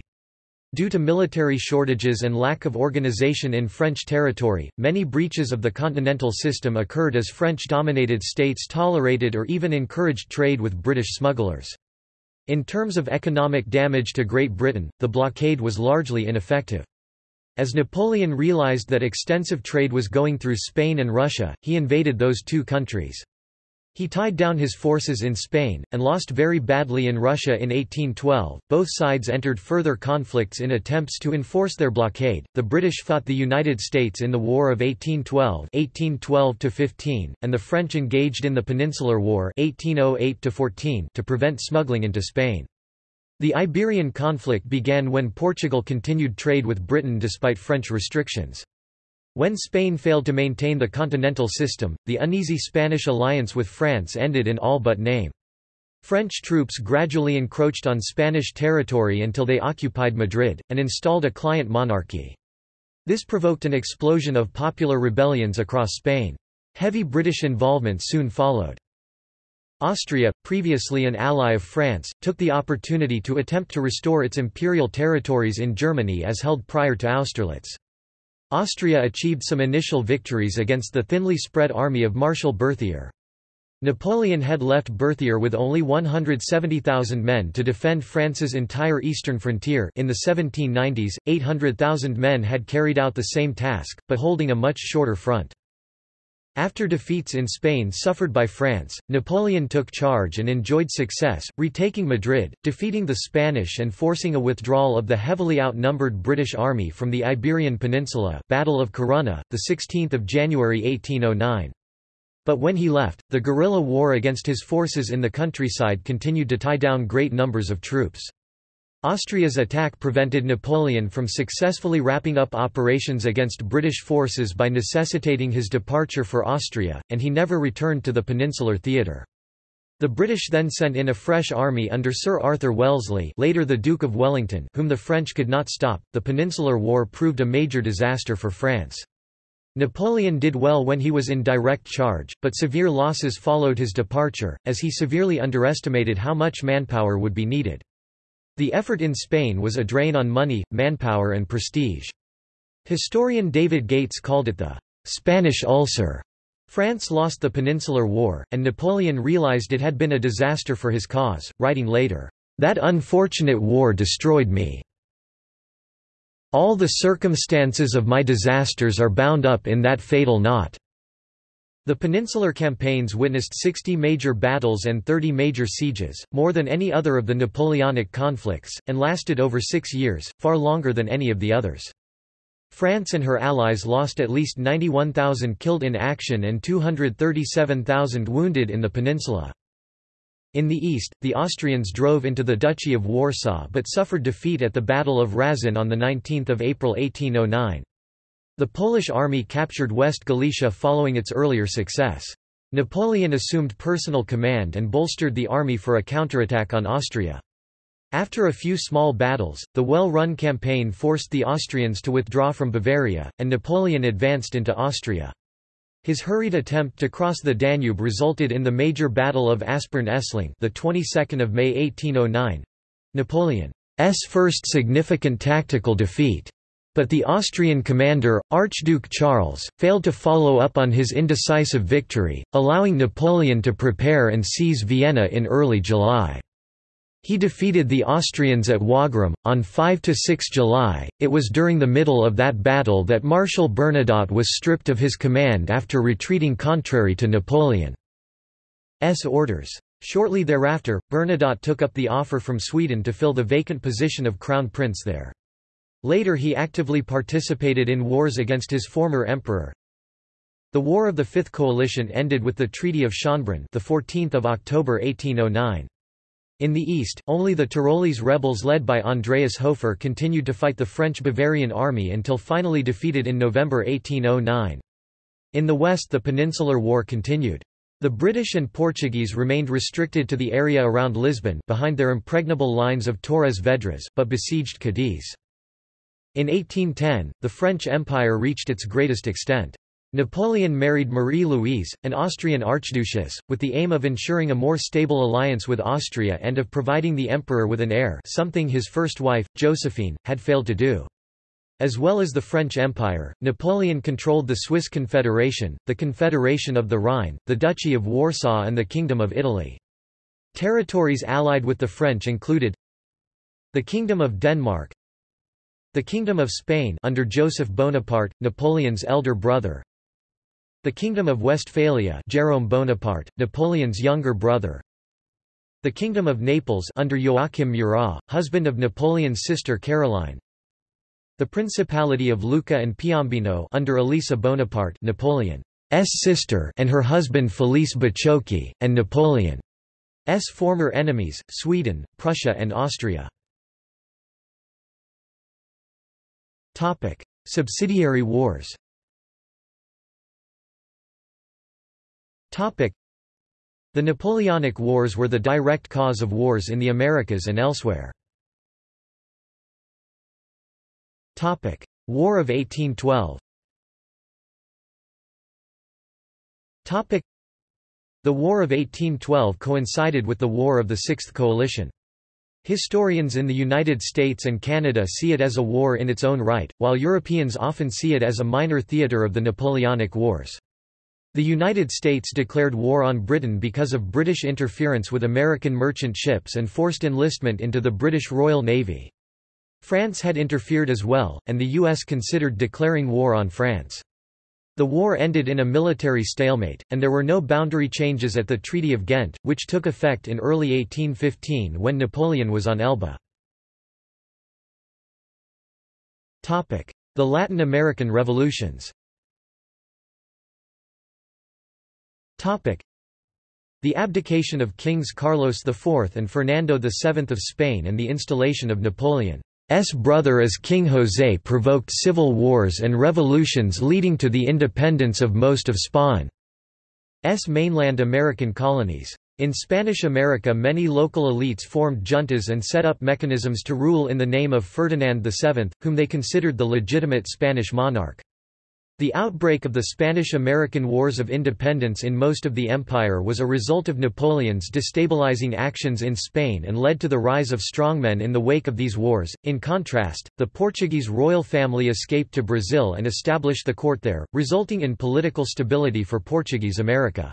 Due to military shortages and lack of organization in French territory, many breaches of the continental system occurred as French-dominated states tolerated or even encouraged trade with British smugglers. In terms of economic damage to Great Britain, the blockade was largely ineffective. As Napoleon realized that extensive trade was going through Spain and Russia, he invaded those two countries. He tied down his forces in Spain, and lost very badly in Russia in 1812. Both sides entered further conflicts in attempts to enforce their blockade. The British fought the United States in the War of 1812, 1812 and the French engaged in the Peninsular War 1808 to prevent smuggling into Spain. The Iberian conflict began when Portugal continued trade with Britain despite French restrictions. When Spain failed to maintain the continental system, the uneasy Spanish alliance with France ended in all but name. French troops gradually encroached on Spanish territory until they occupied Madrid, and installed a client monarchy. This provoked an explosion of popular rebellions across Spain. Heavy British involvement soon followed. Austria, previously an ally of France, took the opportunity to attempt to restore its imperial territories in Germany as held prior to Austerlitz. Austria achieved some initial victories against the thinly spread army of Marshal Berthier. Napoleon had left Berthier with only 170,000 men to defend France's entire eastern frontier in the 1790s, 800,000 men had carried out the same task, but holding a much shorter front. After defeats in Spain suffered by France, Napoleon took charge and enjoyed success, retaking Madrid, defeating the Spanish and forcing a withdrawal of the heavily outnumbered British army from the Iberian Peninsula Battle of Corunna, 16 January 1809. But when he left, the guerrilla war against his forces in the countryside continued to tie down great numbers of troops. Austria's attack prevented Napoleon from successfully wrapping up operations against British forces by necessitating his departure for Austria, and he never returned to the Peninsular Theatre. The British then sent in a fresh army under Sir Arthur Wellesley later the Duke of Wellington whom the French could not stop. The Peninsular War proved a major disaster for France. Napoleon did well when he was in direct charge, but severe losses followed his departure, as he severely underestimated how much manpower would be needed. The effort in Spain was a drain on money, manpower and prestige. Historian David Gates called it the Spanish ulcer. France lost the Peninsular War, and Napoleon realized it had been a disaster for his cause, writing later, "...that unfortunate war destroyed me. All the circumstances of my disasters are bound up in that fatal knot." The Peninsular campaigns witnessed 60 major battles and 30 major sieges, more than any other of the Napoleonic conflicts, and lasted over six years, far longer than any of the others. France and her allies lost at least 91,000 killed in action and 237,000 wounded in the peninsula. In the east, the Austrians drove into the Duchy of Warsaw but suffered defeat at the Battle of Raszyn on 19 April 1809. The Polish army captured West Galicia following its earlier success. Napoleon assumed personal command and bolstered the army for a counterattack on Austria. After a few small battles, the well-run campaign forced the Austrians to withdraw from Bavaria, and Napoleon advanced into Austria. His hurried attempt to cross the Danube resulted in the major Battle of Aspern-Essling, the 22nd of May 1809. Napoleon's first significant tactical defeat. But the Austrian commander, Archduke Charles, failed to follow up on his indecisive victory, allowing Napoleon to prepare and seize Vienna in early July. He defeated the Austrians at Wagram, on 5–6 July. It was during the middle of that battle that Marshal Bernadotte was stripped of his command after retreating contrary to Napoleon's orders. Shortly thereafter, Bernadotte took up the offer from Sweden to fill the vacant position of Crown Prince there. Later he actively participated in wars against his former emperor. The War of the Fifth Coalition ended with the Treaty of Schönbrunn the 14th of October 1809. In the east, only the Tyrolese rebels led by Andreas Hofer continued to fight the French Bavarian army until finally defeated in November 1809. In the west the Peninsular War continued. The British and Portuguese remained restricted to the area around Lisbon behind their impregnable lines of Torres Vedras but besieged Cadiz. In 1810, the French Empire reached its greatest extent. Napoleon married Marie-Louise, an Austrian archduchess, with the aim of ensuring a more stable alliance with Austria and of providing the emperor with an heir something his first wife, Josephine, had failed to do. As well as the French Empire, Napoleon controlled the Swiss Confederation, the Confederation of the Rhine, the Duchy of Warsaw and the Kingdom of Italy. Territories allied with the French included the Kingdom of Denmark, the Kingdom of Spain under Joseph Bonaparte, Napoleon's elder brother, the Kingdom of Westphalia Jerome Bonaparte, Napoleon's younger brother. The Kingdom of Naples under Joachim Murat, husband of Napoleon's sister Caroline. The Principality of Lucca and Piombino under Elisa Bonaparte Napoleon's sister and her husband Felice Baciocchi, and Napoleon's former enemies, Sweden, Prussia and Austria. Subsidiary wars. Topic: The Napoleonic Wars were the direct cause of wars in the Americas and elsewhere. Topic: War of 1812 Topic: The War of 1812 coincided with the War of the Sixth Coalition. Historians in the United States and Canada see it as a war in its own right, while Europeans often see it as a minor theatre of the Napoleonic Wars. The United States declared war on Britain because of British interference with American merchant ships and forced enlistment into the British Royal Navy. France had interfered as well, and the U.S. considered declaring war on France. The war ended in a military stalemate, and there were no boundary changes at the Treaty of Ghent, which took effect in early 1815 when Napoleon was on Elba. The Latin American revolutions The abdication of Kings Carlos IV and Fernando VII of Spain and the installation of Napoleon's brother as King José provoked civil wars and revolutions leading to the independence of most of Spain's mainland American colonies. In Spanish America many local elites formed juntas and set up mechanisms to rule in the name of Ferdinand VII, whom they considered the legitimate Spanish monarch. The outbreak of the Spanish–American Wars of Independence in most of the empire was a result of Napoleon's destabilizing actions in Spain and led to the rise of strongmen in the wake of these wars. In contrast, the Portuguese royal family escaped to Brazil and established the court there, resulting in political stability for Portuguese America.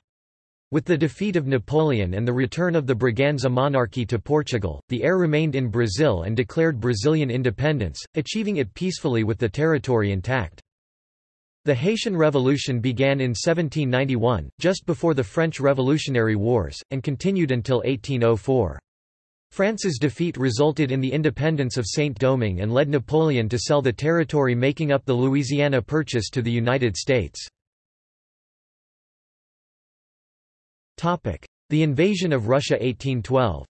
With the defeat of Napoleon and the return of the Braganza monarchy to Portugal, the heir remained in Brazil and declared Brazilian independence, achieving it peacefully with the territory intact. The Haitian Revolution began in 1791, just before the French Revolutionary Wars, and continued until 1804. France's defeat resulted in the independence of Saint-Domingue and led Napoleon to sell the territory making up the Louisiana Purchase to the United States. The invasion of Russia 1812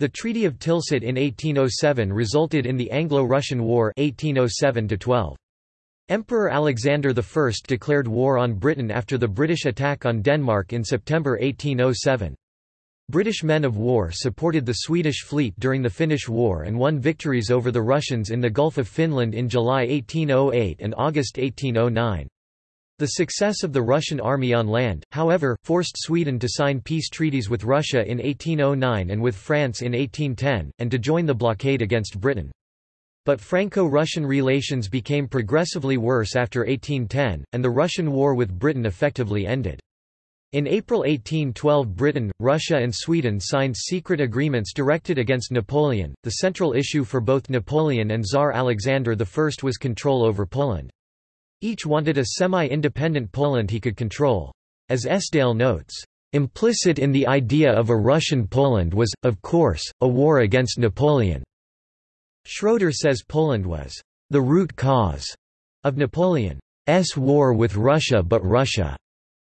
the Treaty of Tilsit in 1807 resulted in the Anglo-Russian War 1807 -12. Emperor Alexander I declared war on Britain after the British attack on Denmark in September 1807. British men of war supported the Swedish fleet during the Finnish War and won victories over the Russians in the Gulf of Finland in July 1808 and August 1809. The success of the Russian army on land, however, forced Sweden to sign peace treaties with Russia in 1809 and with France in 1810, and to join the blockade against Britain. But Franco-Russian relations became progressively worse after 1810, and the Russian war with Britain effectively ended. In April 1812 Britain, Russia and Sweden signed secret agreements directed against Napoleon. The central issue for both Napoleon and Tsar Alexander I was control over Poland. Each wanted a semi-independent Poland he could control. As Esdaile notes, "...implicit in the idea of a Russian Poland was, of course, a war against Napoleon." Schroeder says Poland was the root cause of Napoleon's war with Russia but Russia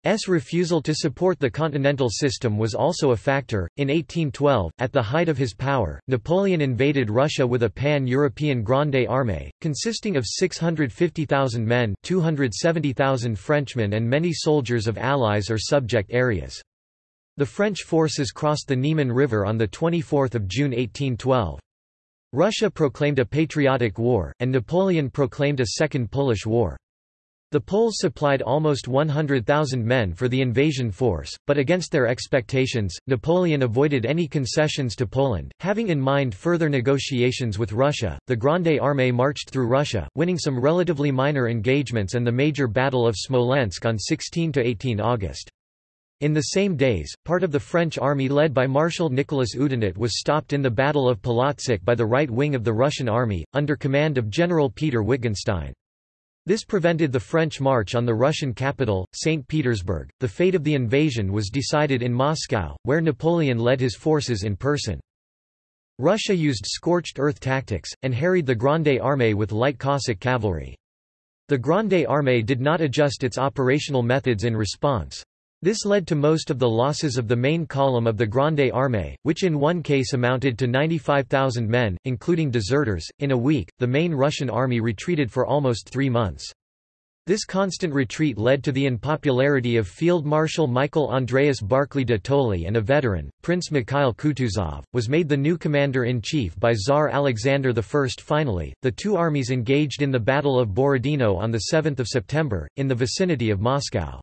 S. refusal to support the continental system was also a factor. In 1812, at the height of his power, Napoleon invaded Russia with a pan-European Grande Armée, consisting of 650,000 men 270,000 Frenchmen and many soldiers of allies or subject areas. The French forces crossed the Niemen River on 24 June 1812. Russia proclaimed a patriotic war, and Napoleon proclaimed a Second Polish War. The Poles supplied almost 100,000 men for the invasion force, but against their expectations, Napoleon avoided any concessions to Poland. Having in mind further negotiations with Russia, the Grande Armée marched through Russia, winning some relatively minor engagements and the major Battle of Smolensk on 16 to 18 August. In the same days, part of the French army led by Marshal Nicolas Oudinot was stopped in the Battle of Polotsk by the right wing of the Russian army, under command of General Peter Wittgenstein. This prevented the French march on the Russian capital, St. Petersburg. The fate of the invasion was decided in Moscow, where Napoleon led his forces in person. Russia used scorched earth tactics, and harried the Grande Armée with light Cossack cavalry. The Grande Armée did not adjust its operational methods in response. This led to most of the losses of the main column of the Grande Armée, which in one case amounted to 95,000 men, including deserters. In a week, the main Russian army retreated for almost three months. This constant retreat led to the unpopularity of Field Marshal Michael Andreas Barclay de Tolly and a veteran, Prince Mikhail Kutuzov, was made the new commander-in-chief by Tsar Alexander I. Finally, the two armies engaged in the Battle of Borodino on 7 September, in the vicinity of Moscow.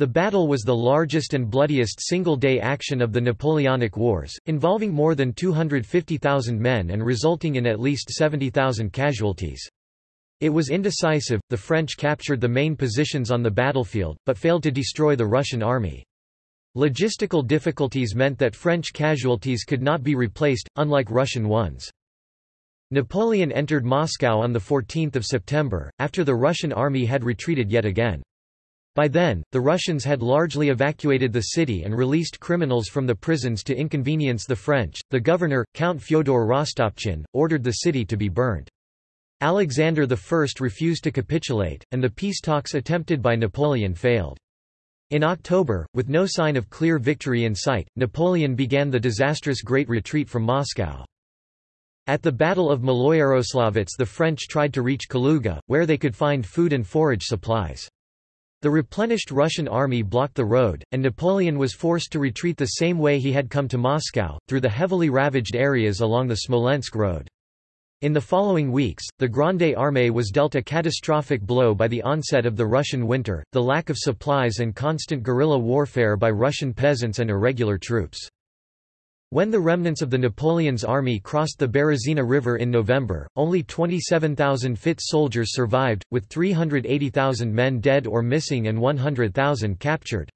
The battle was the largest and bloodiest single-day action of the Napoleonic Wars, involving more than 250,000 men and resulting in at least 70,000 casualties. It was indecisive, the French captured the main positions on the battlefield, but failed to destroy the Russian army. Logistical difficulties meant that French casualties could not be replaced, unlike Russian ones. Napoleon entered Moscow on 14 September, after the Russian army had retreated yet again. By then, the Russians had largely evacuated the city and released criminals from the prisons to inconvenience the French. The governor, Count Fyodor Rostopchin, ordered the city to be burnt. Alexander I refused to capitulate, and the peace talks attempted by Napoleon failed. In October, with no sign of clear victory in sight, Napoleon began the disastrous Great Retreat from Moscow. At the Battle of Maloyaroslavets the French tried to reach Kaluga, where they could find food and forage supplies. The replenished Russian army blocked the road, and Napoleon was forced to retreat the same way he had come to Moscow, through the heavily ravaged areas along the Smolensk road. In the following weeks, the Grande Armée was dealt a catastrophic blow by the onset of the Russian winter, the lack of supplies and constant guerrilla warfare by Russian peasants and irregular troops. When the remnants of the Napoleon's army crossed the Berezina River in November, only 27,000 fit soldiers survived, with 380,000 men dead or missing and 100,000 captured.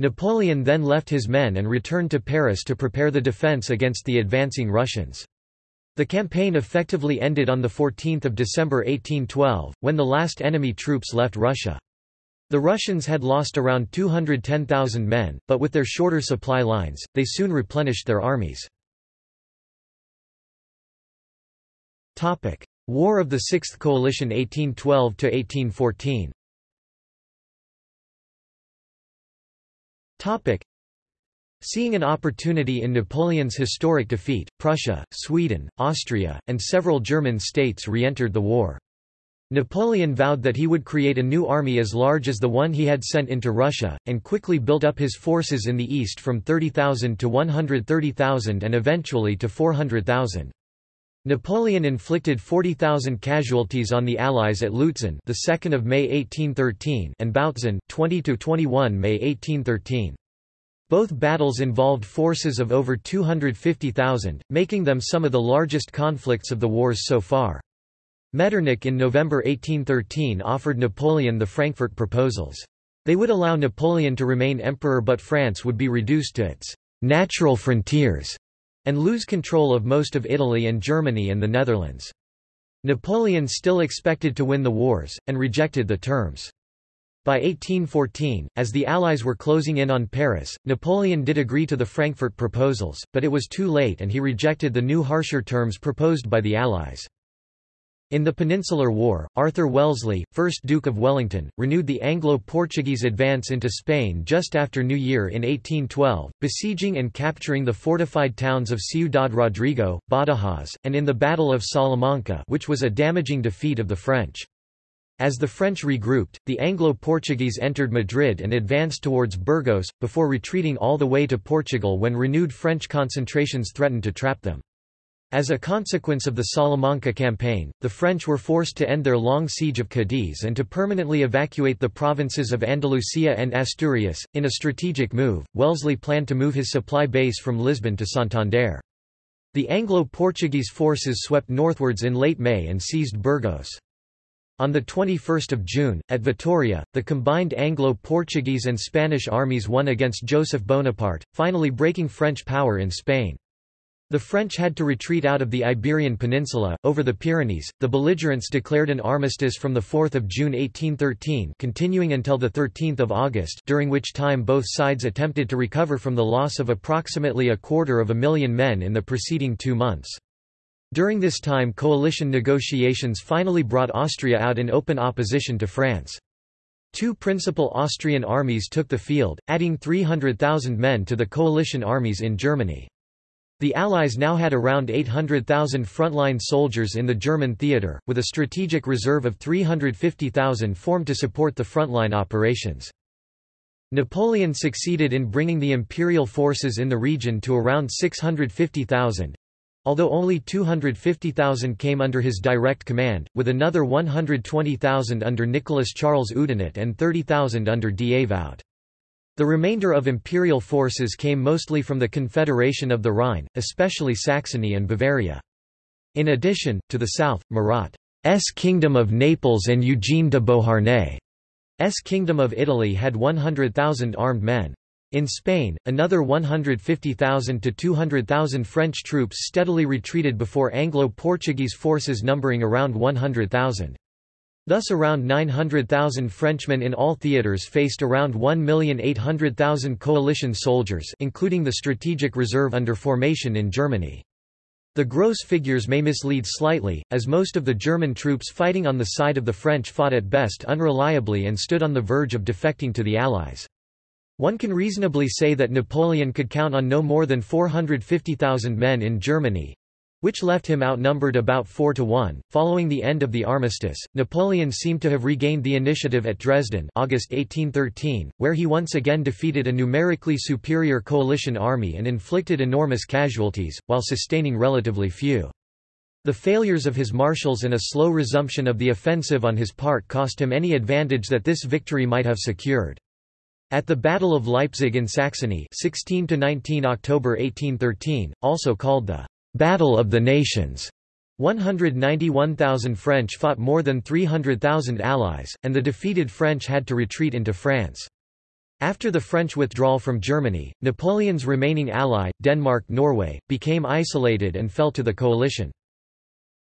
Napoleon then left his men and returned to Paris to prepare the defense against the advancing Russians. The campaign effectively ended on 14 December 1812, when the last enemy troops left Russia. The Russians had lost around 210,000 men, but with their shorter supply lines, they soon replenished their armies. War of the Sixth Coalition 1812–1814 Seeing an opportunity in Napoleon's historic defeat, Prussia, Sweden, Austria, and several German states re-entered the war. Napoleon vowed that he would create a new army as large as the one he had sent into Russia, and quickly built up his forces in the east from 30,000 to 130,000 and eventually to 400,000. Napoleon inflicted 40,000 casualties on the Allies at Lutzen, the 2nd of May 1813, and Bautzen, 20 to 21 May 1813. Both battles involved forces of over 250,000, making them some of the largest conflicts of the wars so far. Metternich in November 1813 offered Napoleon the Frankfurt proposals. They would allow Napoleon to remain emperor but France would be reduced to its natural frontiers and lose control of most of Italy and Germany and the Netherlands. Napoleon still expected to win the wars, and rejected the terms. By 1814, as the Allies were closing in on Paris, Napoleon did agree to the Frankfurt proposals, but it was too late and he rejected the new harsher terms proposed by the Allies. In the Peninsular War, Arthur Wellesley, 1st Duke of Wellington, renewed the Anglo-Portuguese advance into Spain just after New Year in 1812, besieging and capturing the fortified towns of Ciudad Rodrigo, Badajoz, and in the Battle of Salamanca which was a damaging defeat of the French. As the French regrouped, the Anglo-Portuguese entered Madrid and advanced towards Burgos, before retreating all the way to Portugal when renewed French concentrations threatened to trap them. As a consequence of the Salamanca campaign, the French were forced to end their long siege of Cadiz and to permanently evacuate the provinces of Andalusia and Asturias. In a strategic move, Wellesley planned to move his supply base from Lisbon to Santander. The Anglo-Portuguese forces swept northwards in late May and seized Burgos. On 21 June, at Vitoria, the combined Anglo-Portuguese and Spanish armies won against Joseph Bonaparte, finally breaking French power in Spain. The French had to retreat out of the Iberian Peninsula, over the Pyrenees. The belligerents declared an armistice from 4 June 1813 continuing until 13 August during which time both sides attempted to recover from the loss of approximately a quarter of a million men in the preceding two months. During this time coalition negotiations finally brought Austria out in open opposition to France. Two principal Austrian armies took the field, adding 300,000 men to the coalition armies in Germany. The Allies now had around 800,000 frontline soldiers in the German theatre, with a strategic reserve of 350,000 formed to support the frontline operations. Napoleon succeeded in bringing the imperial forces in the region to around 650,000, although only 250,000 came under his direct command, with another 120,000 under Nicholas Charles Oudinot and 30,000 under Davout. The remainder of imperial forces came mostly from the Confederation of the Rhine, especially Saxony and Bavaria. In addition, to the south, Murat's Kingdom of Naples and Eugene de Beauharnais' Kingdom of Italy had 100,000 armed men. In Spain, another 150,000 to 200,000 French troops steadily retreated before Anglo-Portuguese forces numbering around 100,000. Thus around 900,000 Frenchmen in all theaters faced around 1,800,000 coalition soldiers including the strategic reserve under formation in Germany. The gross figures may mislead slightly, as most of the German troops fighting on the side of the French fought at best unreliably and stood on the verge of defecting to the Allies. One can reasonably say that Napoleon could count on no more than 450,000 men in Germany, which left him outnumbered about 4 to 1. Following the end of the armistice, Napoleon seemed to have regained the initiative at Dresden, August 1813, where he once again defeated a numerically superior coalition army and inflicted enormous casualties, while sustaining relatively few. The failures of his marshals and a slow resumption of the offensive on his part cost him any advantage that this victory might have secured. At the Battle of Leipzig in Saxony 16 October 1813, also called the Battle of the Nations. 191,000 French fought more than 300,000 Allies, and the defeated French had to retreat into France. After the French withdrawal from Germany, Napoleon's remaining ally, Denmark-Norway, became isolated and fell to the coalition.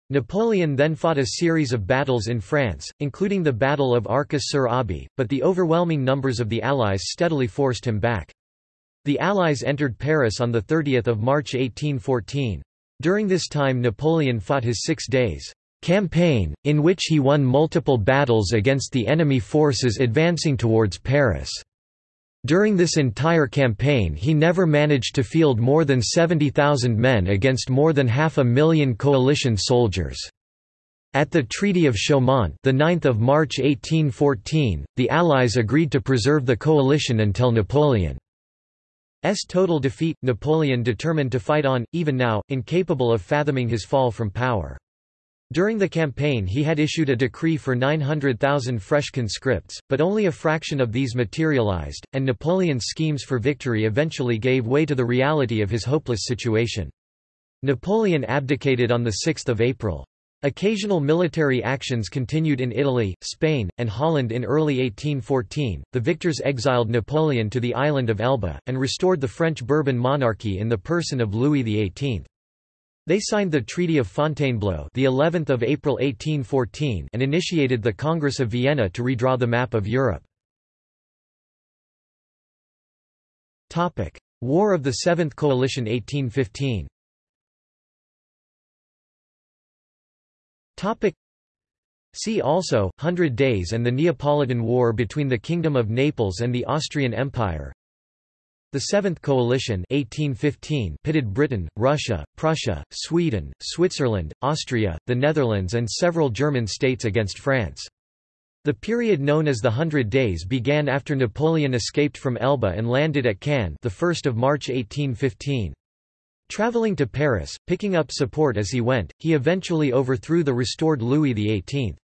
Napoleon then fought a series of battles in France, including the Battle of Arcis-sur-Aube, but the overwhelming numbers of the Allies steadily forced him back. The Allies entered Paris on 30 March 1814. During this time Napoleon fought his Six Days campaign, in which he won multiple battles against the enemy forces advancing towards Paris. During this entire campaign he never managed to field more than 70,000 men against more than half a million coalition soldiers. At the Treaty of Chaumont the 9th of March 1814, the Allies agreed to preserve the coalition until Napoleon total defeat, Napoleon determined to fight on, even now, incapable of fathoming his fall from power. During the campaign he had issued a decree for 900,000 fresh conscripts, but only a fraction of these materialized, and Napoleon's schemes for victory eventually gave way to the reality of his hopeless situation. Napoleon abdicated on 6 April. Occasional military actions continued in Italy, Spain, and Holland in early 1814. The victors exiled Napoleon to the island of Elba, and restored the French Bourbon monarchy in the person of Louis XVIII. They signed the Treaty of Fontainebleau, the 11th of April 1814, and initiated the Congress of Vienna to redraw the map of Europe. Topic: War of the Seventh Coalition 1815. See also, Hundred Days and the Neapolitan War between the Kingdom of Naples and the Austrian Empire The Seventh Coalition 1815 pitted Britain, Russia, Prussia, Sweden, Switzerland, Austria, the Netherlands and several German states against France. The period known as the Hundred Days began after Napoleon escaped from Elba and landed at Cannes the 1st of March 1815. Traveling to Paris, picking up support as he went, he eventually overthrew the restored Louis XVIII.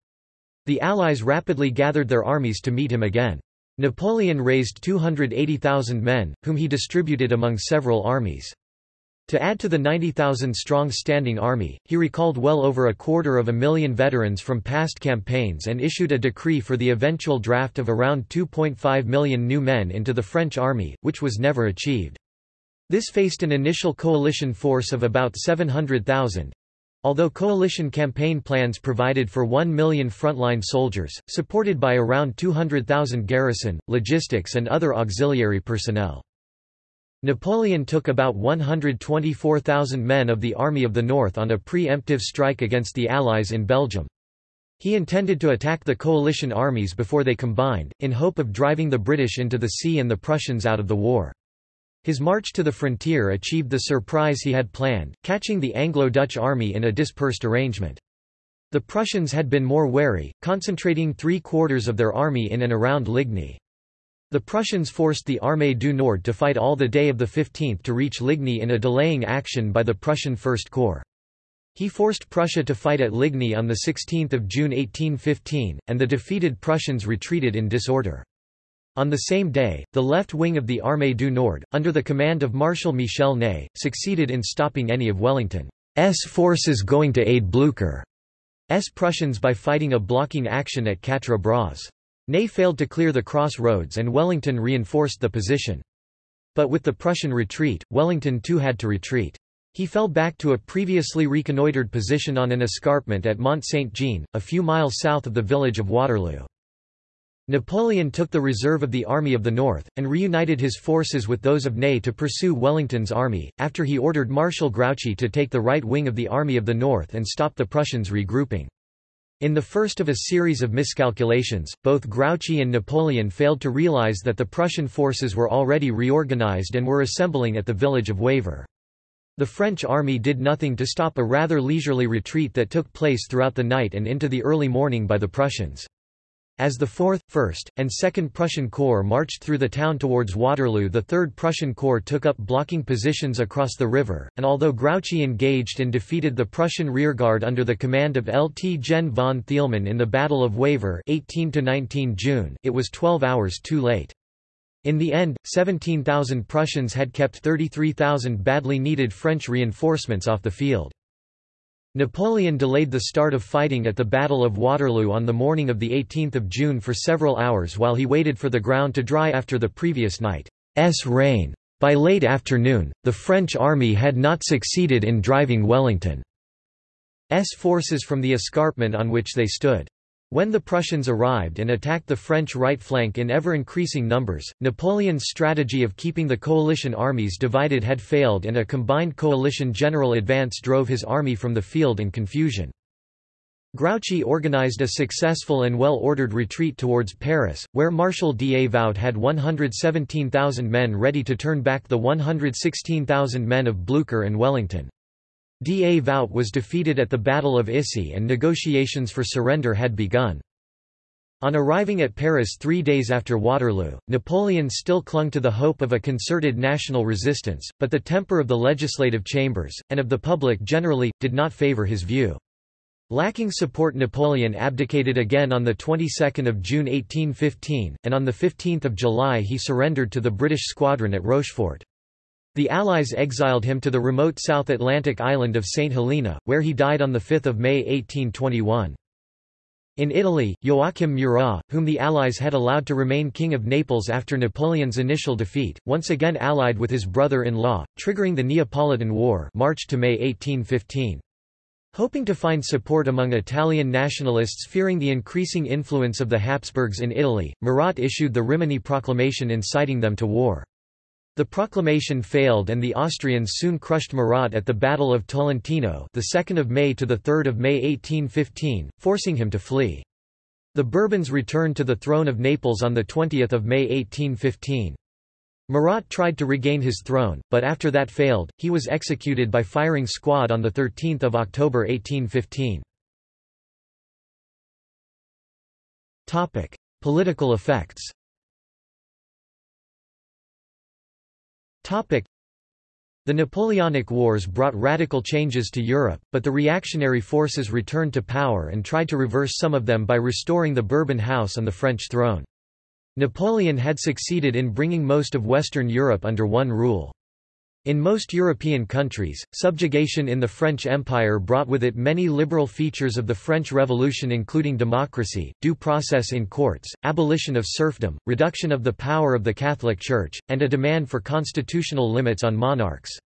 The Allies rapidly gathered their armies to meet him again. Napoleon raised 280,000 men, whom he distributed among several armies. To add to the 90,000-strong standing army, he recalled well over a quarter of a million veterans from past campaigns and issued a decree for the eventual draft of around 2.5 million new men into the French army, which was never achieved. This faced an initial coalition force of about 700,000, Although coalition campaign plans provided for 1 million frontline soldiers, supported by around 200,000 garrison, logistics and other auxiliary personnel. Napoleon took about 124,000 men of the Army of the North on a pre-emptive strike against the Allies in Belgium. He intended to attack the coalition armies before they combined, in hope of driving the British into the sea and the Prussians out of the war. His march to the frontier achieved the surprise he had planned, catching the Anglo-Dutch army in a dispersed arrangement. The Prussians had been more wary, concentrating three-quarters of their army in and around Ligny. The Prussians forced the Armée du Nord to fight all the day of the 15th to reach Ligny in a delaying action by the Prussian First Corps. He forced Prussia to fight at Ligny on 16 June 1815, and the defeated Prussians retreated in disorder. On the same day, the left wing of the Armée du Nord, under the command of Marshal Michel Ney, succeeded in stopping any of Wellington's forces going to aid Blücher's Prussians by fighting a blocking action at Quatre Bras. Ney failed to clear the crossroads, and Wellington reinforced the position. But with the Prussian retreat, Wellington too had to retreat. He fell back to a previously reconnoitred position on an escarpment at Mont Saint-Jean, a few miles south of the village of Waterloo. Napoleon took the reserve of the Army of the North, and reunited his forces with those of Ney to pursue Wellington's army, after he ordered Marshal Grouchy to take the right wing of the Army of the North and stop the Prussians regrouping. In the first of a series of miscalculations, both Grouchy and Napoleon failed to realize that the Prussian forces were already reorganized and were assembling at the village of Wavre. The French army did nothing to stop a rather leisurely retreat that took place throughout the night and into the early morning by the Prussians. As the 4th, 1st, and 2nd Prussian Corps marched through the town towards Waterloo the 3rd Prussian Corps took up blocking positions across the river, and although Grouchy engaged and defeated the Prussian rearguard under the command of Lt Gen von Thielmann in the Battle of Wavre 18 June, it was 12 hours too late. In the end, 17,000 Prussians had kept 33,000 badly needed French reinforcements off the field. Napoleon delayed the start of fighting at the Battle of Waterloo on the morning of 18 June for several hours while he waited for the ground to dry after the previous night's rain. By late afternoon, the French army had not succeeded in driving Wellington's forces from the escarpment on which they stood. When the Prussians arrived and attacked the French right flank in ever-increasing numbers, Napoleon's strategy of keeping the coalition armies divided had failed and a combined coalition general advance drove his army from the field in confusion. Grouchy organized a successful and well-ordered retreat towards Paris, where Marshal Davout had 117,000 men ready to turn back the 116,000 men of Blücher and Wellington. Davout was defeated at the Battle of Issy and negotiations for surrender had begun. On arriving at Paris three days after Waterloo, Napoleon still clung to the hope of a concerted national resistance, but the temper of the legislative chambers, and of the public generally, did not favour his view. Lacking support Napoleon abdicated again on the 22nd of June 1815, and on the 15th of July he surrendered to the British squadron at Rochefort. The Allies exiled him to the remote South Atlantic island of St. Helena, where he died on 5 May 1821. In Italy, Joachim Murat, whom the Allies had allowed to remain King of Naples after Napoleon's initial defeat, once again allied with his brother-in-law, triggering the Neapolitan War March to May 1815. Hoping to find support among Italian nationalists fearing the increasing influence of the Habsburgs in Italy, Murat issued the Rimini Proclamation inciting them to war. The proclamation failed and the Austrians soon crushed Murat at the Battle of Tolentino the 2nd of May to the 3rd of May 1815, forcing him to flee. The Bourbons returned to the throne of Naples on the 20 May 1815. Murat tried to regain his throne, but after that failed, he was executed by firing squad on 13 October 1815. Political effects the Napoleonic Wars brought radical changes to Europe, but the reactionary forces returned to power and tried to reverse some of them by restoring the Bourbon house on the French throne. Napoleon had succeeded in bringing most of Western Europe under one rule. In most European countries, subjugation in the French Empire brought with it many liberal features of the French Revolution including democracy, due process in courts, abolition of serfdom, reduction of the power of the Catholic Church, and a demand for constitutional limits on monarchs.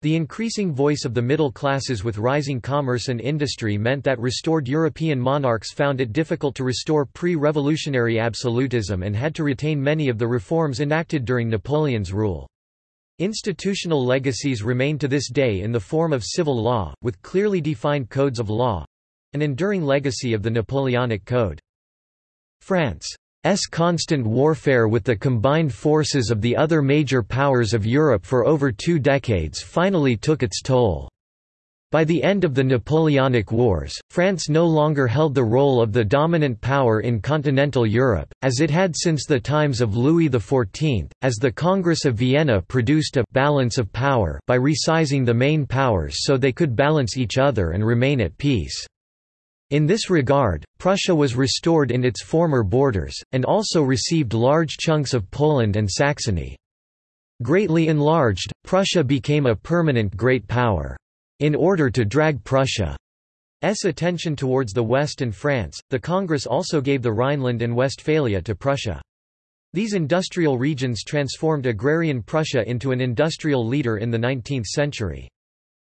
The increasing voice of the middle classes with rising commerce and industry meant that restored European monarchs found it difficult to restore pre-revolutionary absolutism and had to retain many of the reforms enacted during Napoleon's rule. Institutional legacies remain to this day in the form of civil law, with clearly defined codes of law—an enduring legacy of the Napoleonic Code. France S constant warfare with the combined forces of the other major powers of Europe for over two decades finally took its toll. By the end of the Napoleonic Wars, France no longer held the role of the dominant power in continental Europe, as it had since the times of Louis XIV, as the Congress of Vienna produced a «balance of power» by resizing the main powers so they could balance each other and remain at peace. In this regard, Prussia was restored in its former borders, and also received large chunks of Poland and Saxony. Greatly enlarged, Prussia became a permanent great power. In order to drag Prussia's attention towards the West and France, the Congress also gave the Rhineland and Westphalia to Prussia. These industrial regions transformed agrarian Prussia into an industrial leader in the 19th century.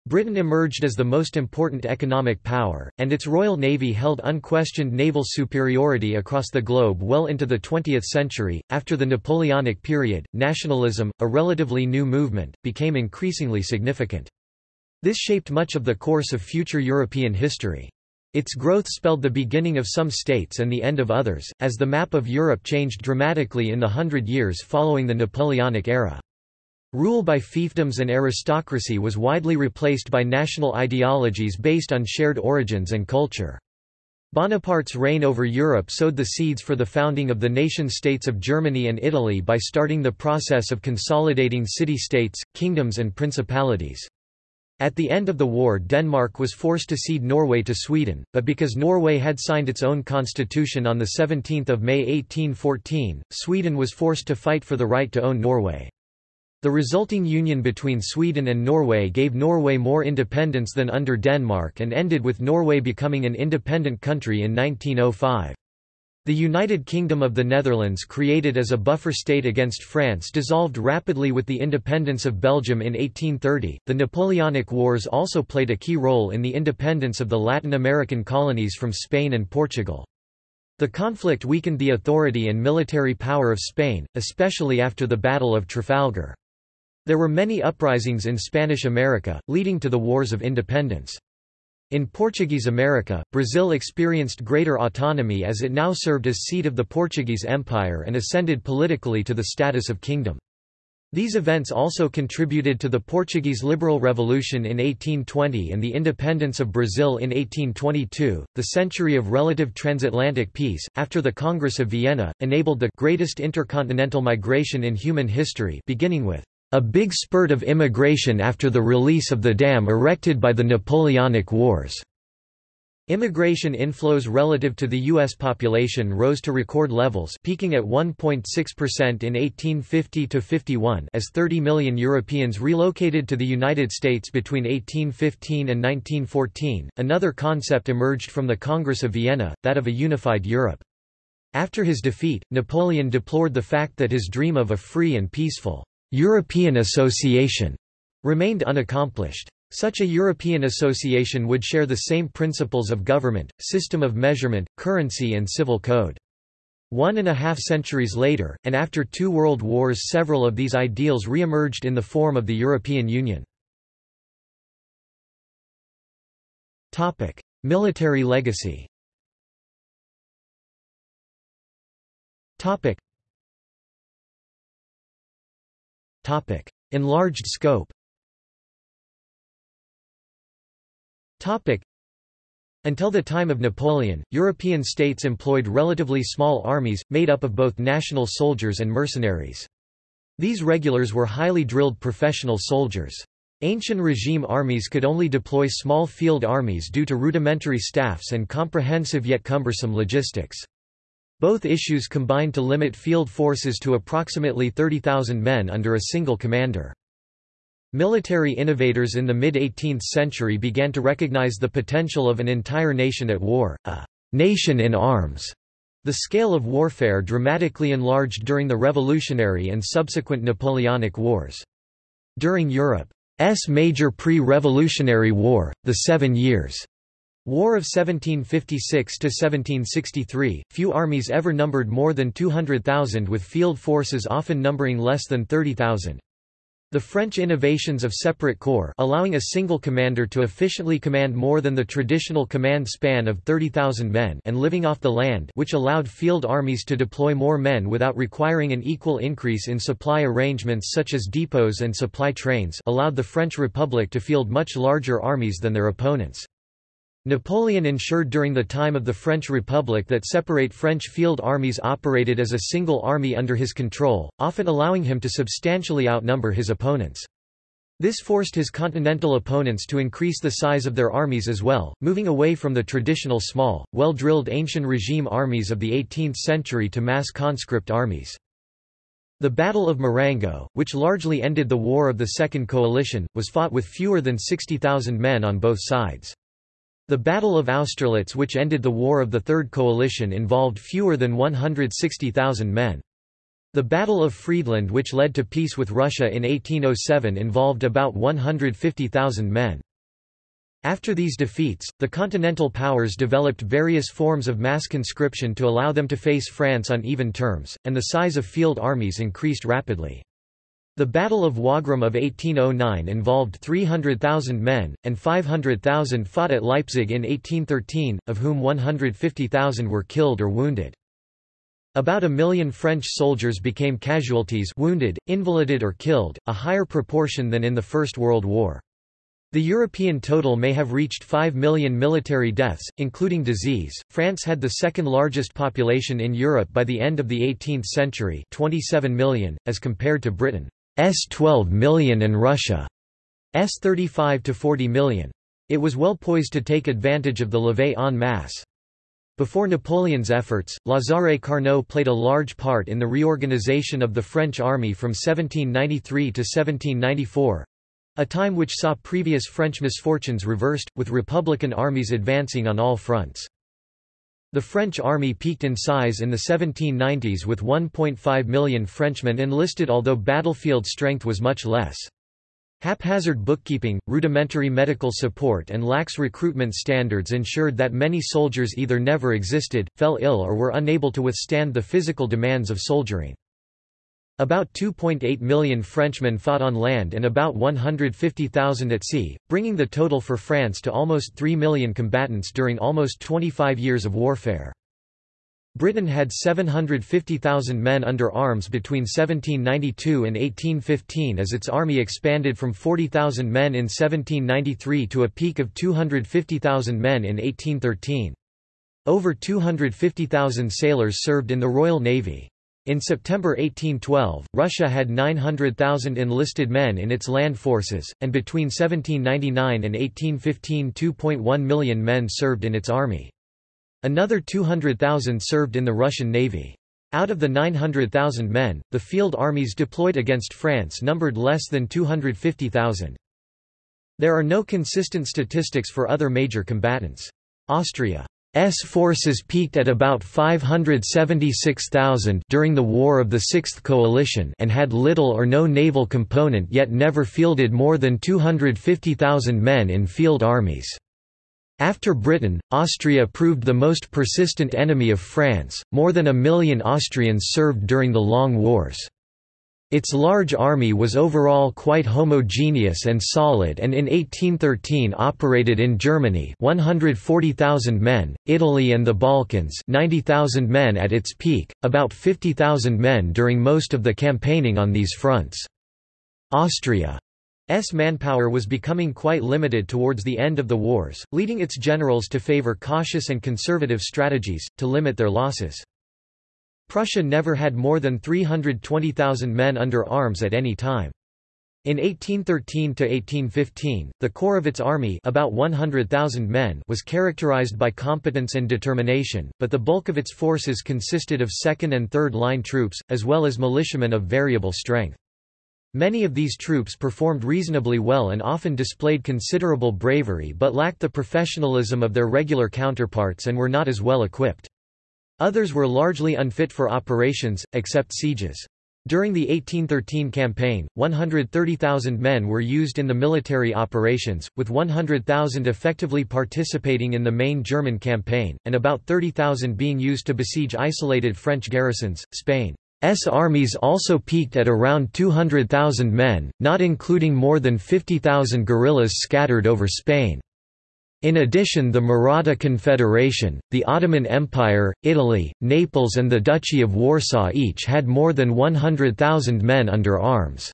Britain emerged as the most important economic power, and its Royal Navy held unquestioned naval superiority across the globe well into the 20th century. After the Napoleonic period, nationalism, a relatively new movement, became increasingly significant. This shaped much of the course of future European history. Its growth spelled the beginning of some states and the end of others, as the map of Europe changed dramatically in the hundred years following the Napoleonic era. Rule by fiefdoms and aristocracy was widely replaced by national ideologies based on shared origins and culture. Bonaparte's reign over Europe sowed the seeds for the founding of the nation-states of Germany and Italy by starting the process of consolidating city-states, kingdoms and principalities. At the end of the war Denmark was forced to cede Norway to Sweden, but because Norway had signed its own constitution on 17 May 1814, Sweden was forced to fight for the right to own Norway. The resulting union between Sweden and Norway gave Norway more independence than under Denmark and ended with Norway becoming an independent country in 1905. The United Kingdom of the Netherlands created as a buffer state against France dissolved rapidly with the independence of Belgium in 1830. The Napoleonic Wars also played a key role in the independence of the Latin American colonies from Spain and Portugal. The conflict weakened the authority and military power of Spain, especially after the Battle of Trafalgar. There were many uprisings in Spanish America, leading to the Wars of Independence. In Portuguese America, Brazil experienced greater autonomy as it now served as seat of the Portuguese Empire and ascended politically to the status of kingdom. These events also contributed to the Portuguese Liberal Revolution in 1820 and the independence of Brazil in 1822. The century of relative transatlantic peace, after the Congress of Vienna, enabled the greatest intercontinental migration in human history, beginning with a big spurt of immigration after the release of the dam erected by the Napoleonic Wars. Immigration inflows relative to the U.S. population rose to record levels peaking at 1.6% in 1850–51 as 30 million Europeans relocated to the United States between 1815 and 1914. Another concept emerged from the Congress of Vienna, that of a unified Europe. After his defeat, Napoleon deplored the fact that his dream of a free and peaceful European Association remained unaccomplished. Such a European association would share the same principles of government, system of measurement, currency and civil code. One and a half centuries later, and after two world wars several of these ideals re-emerged in the form of the European Union. Military legacy Enlarged scope until the time of Napoleon, European states employed relatively small armies, made up of both national soldiers and mercenaries. These regulars were highly drilled professional soldiers. Ancient regime armies could only deploy small field armies due to rudimentary staffs and comprehensive yet cumbersome logistics. Both issues combined to limit field forces to approximately 30,000 men under a single commander. Military innovators in the mid-18th century began to recognize the potential of an entire nation at war, a «nation in arms». The scale of warfare dramatically enlarged during the Revolutionary and subsequent Napoleonic Wars. During Europe's major pre-revolutionary war, the Seven Years' War of 1756–1763, few armies ever numbered more than 200,000 with field forces often numbering less than 30,000. The French innovations of separate corps allowing a single commander to efficiently command more than the traditional command span of 30,000 men and living off the land which allowed field armies to deploy more men without requiring an equal increase in supply arrangements such as depots and supply trains allowed the French Republic to field much larger armies than their opponents. Napoleon ensured during the time of the French Republic that separate French field armies operated as a single army under his control, often allowing him to substantially outnumber his opponents. This forced his continental opponents to increase the size of their armies as well, moving away from the traditional small, well-drilled ancient regime armies of the 18th century to mass conscript armies. The Battle of Marengo, which largely ended the War of the Second Coalition, was fought with fewer than 60,000 men on both sides. The Battle of Austerlitz which ended the War of the Third Coalition involved fewer than 160,000 men. The Battle of Friedland which led to peace with Russia in 1807 involved about 150,000 men. After these defeats, the Continental powers developed various forms of mass conscription to allow them to face France on even terms, and the size of field armies increased rapidly. The Battle of Wagram of 1809 involved 300,000 men, and 500,000 fought at Leipzig in 1813, of whom 150,000 were killed or wounded. About a million French soldiers became casualties wounded, invalided or killed, a higher proportion than in the First World War. The European total may have reached 5 million military deaths, including disease. France had the second largest population in Europe by the end of the 18th century, 27 million, as compared to Britain. S 12 million and Russia S 35 to 40 million. It was well poised to take advantage of the levée en masse. Before Napoleon's efforts, Lazare Carnot played a large part in the reorganization of the French army from 1793 to 1794—a time which saw previous French misfortunes reversed, with republican armies advancing on all fronts. The French army peaked in size in the 1790s with 1.5 million Frenchmen enlisted although battlefield strength was much less. Haphazard bookkeeping, rudimentary medical support and lax recruitment standards ensured that many soldiers either never existed, fell ill or were unable to withstand the physical demands of soldiering. About 2.8 million Frenchmen fought on land and about 150,000 at sea, bringing the total for France to almost 3 million combatants during almost 25 years of warfare. Britain had 750,000 men under arms between 1792 and 1815 as its army expanded from 40,000 men in 1793 to a peak of 250,000 men in 1813. Over 250,000 sailors served in the Royal Navy. In September 1812, Russia had 900,000 enlisted men in its land forces, and between 1799 and 1815 2.1 million men served in its army. Another 200,000 served in the Russian Navy. Out of the 900,000 men, the field armies deployed against France numbered less than 250,000. There are no consistent statistics for other major combatants. Austria S forces peaked at about 576,000 during the War of the Sixth Coalition and had little or no naval component yet never fielded more than 250,000 men in field armies. After Britain, Austria proved the most persistent enemy of France, more than a million Austrians served during the Long Wars. Its large army was overall quite homogeneous and solid and in 1813 operated in Germany 140,000 men, Italy and the Balkans 90,000 men at its peak, about 50,000 men during most of the campaigning on these fronts. Austria S manpower was becoming quite limited towards the end of the wars, leading its generals to favor cautious and conservative strategies, to limit their losses. Prussia never had more than 320,000 men under arms at any time. In 1813–1815, the core of its army about 100,000 men was characterized by competence and determination, but the bulk of its forces consisted of second and third line troops, as well as militiamen of variable strength. Many of these troops performed reasonably well and often displayed considerable bravery but lacked the professionalism of their regular counterparts and were not as well equipped. Others were largely unfit for operations, except sieges. During the 1813 campaign, 130,000 men were used in the military operations, with 100,000 effectively participating in the main German campaign, and about 30,000 being used to besiege isolated French garrisons. Spain's armies also peaked at around 200,000 men, not including more than 50,000 guerrillas scattered over Spain. In addition the Maratha Confederation, the Ottoman Empire, Italy, Naples and the Duchy of Warsaw each had more than 100,000 men under arms.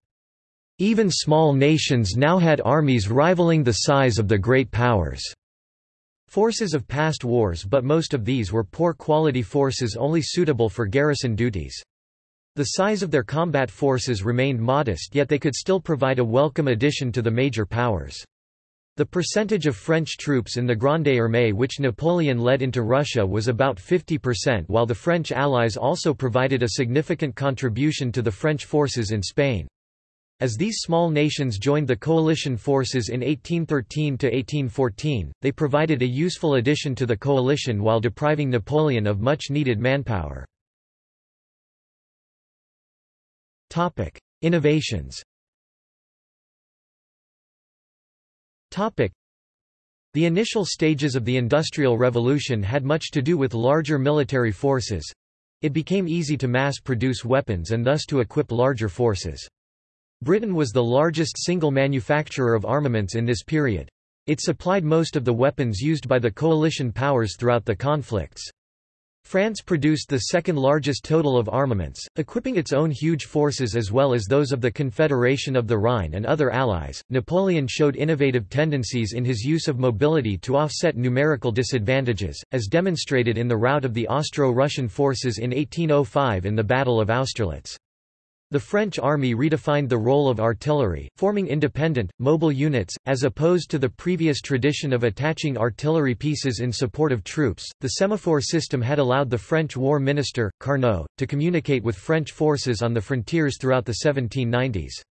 Even small nations now had armies rivaling the size of the great powers. Forces of past wars but most of these were poor quality forces only suitable for garrison duties. The size of their combat forces remained modest yet they could still provide a welcome addition to the major powers. The percentage of French troops in the Grande Armée which Napoleon led into Russia was about 50% while the French allies also provided a significant contribution to the French forces in Spain. As these small nations joined the coalition forces in 1813–1814, they provided a useful addition to the coalition while depriving Napoleon of much needed manpower. Innovations. The initial stages of the Industrial Revolution had much to do with larger military forces. It became easy to mass-produce weapons and thus to equip larger forces. Britain was the largest single manufacturer of armaments in this period. It supplied most of the weapons used by the coalition powers throughout the conflicts. France produced the second largest total of armaments, equipping its own huge forces as well as those of the Confederation of the Rhine and other allies. Napoleon showed innovative tendencies in his use of mobility to offset numerical disadvantages, as demonstrated in the rout of the Austro-Russian forces in 1805 in the Battle of Austerlitz. The French army redefined the role of artillery, forming independent, mobile units, as opposed to the previous tradition of attaching artillery pieces in support of troops. The semaphore system had allowed the French war minister, Carnot, to communicate with French forces on the frontiers throughout the 1790s.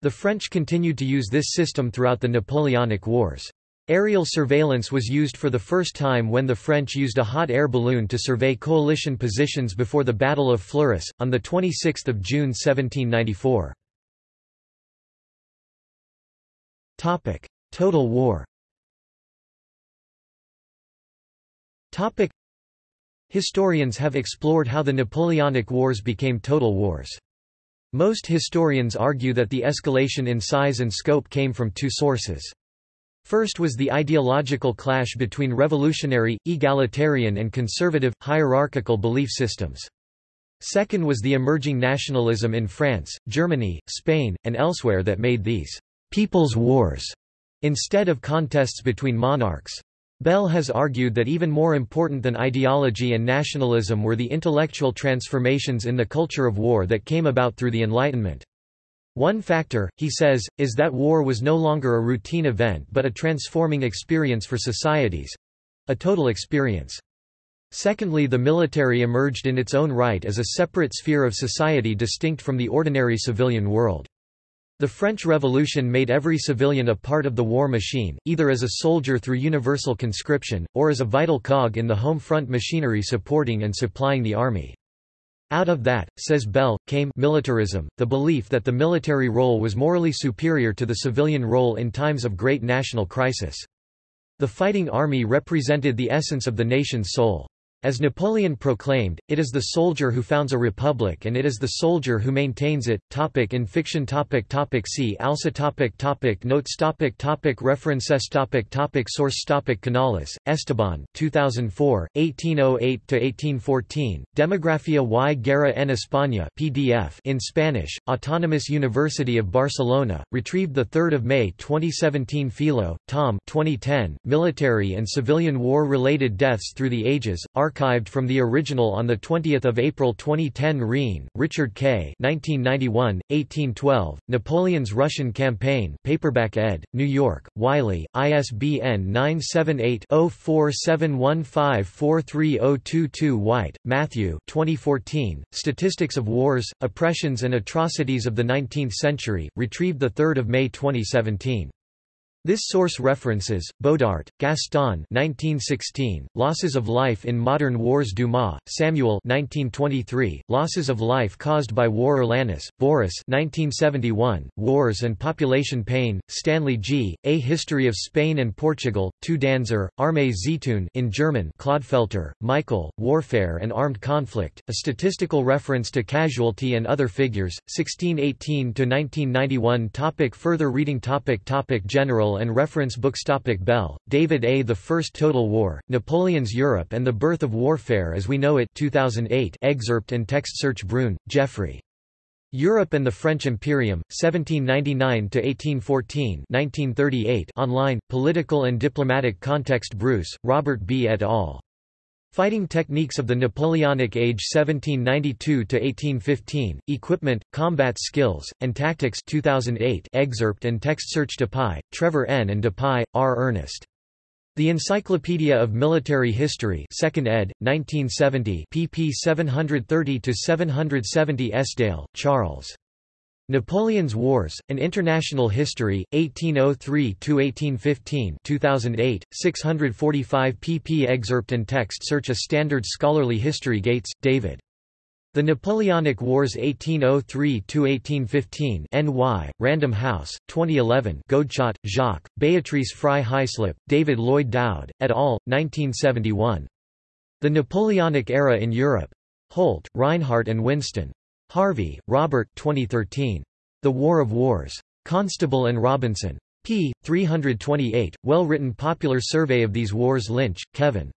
The French continued to use this system throughout the Napoleonic Wars. Aerial surveillance was used for the first time when the French used a hot air balloon to survey coalition positions before the Battle of Fleurus, on 26 June 1794. Total war Historians have explored how the Napoleonic Wars became total wars. Most historians argue that the escalation in size and scope came from two sources. First was the ideological clash between revolutionary, egalitarian and conservative, hierarchical belief systems. Second was the emerging nationalism in France, Germany, Spain, and elsewhere that made these «people's wars» instead of contests between monarchs. Bell has argued that even more important than ideology and nationalism were the intellectual transformations in the culture of war that came about through the Enlightenment. One factor, he says, is that war was no longer a routine event but a transforming experience for societies—a total experience. Secondly the military emerged in its own right as a separate sphere of society distinct from the ordinary civilian world. The French Revolution made every civilian a part of the war machine, either as a soldier through universal conscription, or as a vital cog in the home front machinery supporting and supplying the army. Out of that, says Bell, came militarism, the belief that the military role was morally superior to the civilian role in times of great national crisis. The fighting army represented the essence of the nation's soul. As Napoleon proclaimed, it is the soldier who founds a republic and it is the soldier who maintains it. Topic in fiction topic topic See also topic topic Notes topic topic References topic topic Source topic Canales, Esteban 2004, 1808–1814, Demografía y Guerra en España PDF in Spanish, Autonomous University of Barcelona, retrieved 3 May 2017 Philo, Tom 2010, Military and Civilian War-Related Deaths Through the Ages, archived from the original on 20 April 2010 Riehn, Richard K. 1991, 1812, Napoleon's Russian Campaign paperback ed., New York, Wiley, ISBN 978-0471543022 White, Matthew 2014, Statistics of Wars, Oppressions and Atrocities of the Nineteenth Century, retrieved 3 May 2017. This source references, Bodart, Gaston 1916, Losses of Life in Modern Wars Dumas, Samuel 1923, Losses of Life Caused by War Urlanis, Boris 1971, Wars and Population Payne, Stanley G., A History of Spain and Portugal, 2 Danzer, Armee Zeitun in German Clodfelter, Michael, Warfare and Armed Conflict, a statistical reference to casualty and other figures, 1618–1991 Topic Further reading topic topic General and reference books topic Bell, David A. The First Total War, Napoleon's Europe and the Birth of Warfare as We Know It 2008 excerpt and text search Bruun, Geoffrey. Europe and the French Imperium, 1799–1814 1938 online, Political and Diplomatic Context Bruce, Robert B. et al. Fighting Techniques of the Napoleonic Age 1792–1815, Equipment, Combat Skills, and Tactics 2008 excerpt and text search Dupuy, Trevor N. and Dupuy, R. Ernest. The Encyclopedia of Military History 2nd ed., 1970 pp 730–770 Esdaile, Charles. Napoleon's Wars, An International History, 1803–1815 2008, 645 pp Excerpt and text search A Standard Scholarly History Gates, David. The Napoleonic Wars 1803–1815 NY, Random House, 2011 Godechot, Jacques, Beatrice Fry Hyslop, David Lloyd Dowd, et al., 1971. The Napoleonic Era in Europe. Holt, Rinehart and Winston. Harvey, Robert 2013. The War of Wars. Constable and Robinson. p. 328, well-written popular survey of these wars Lynch, Kevin.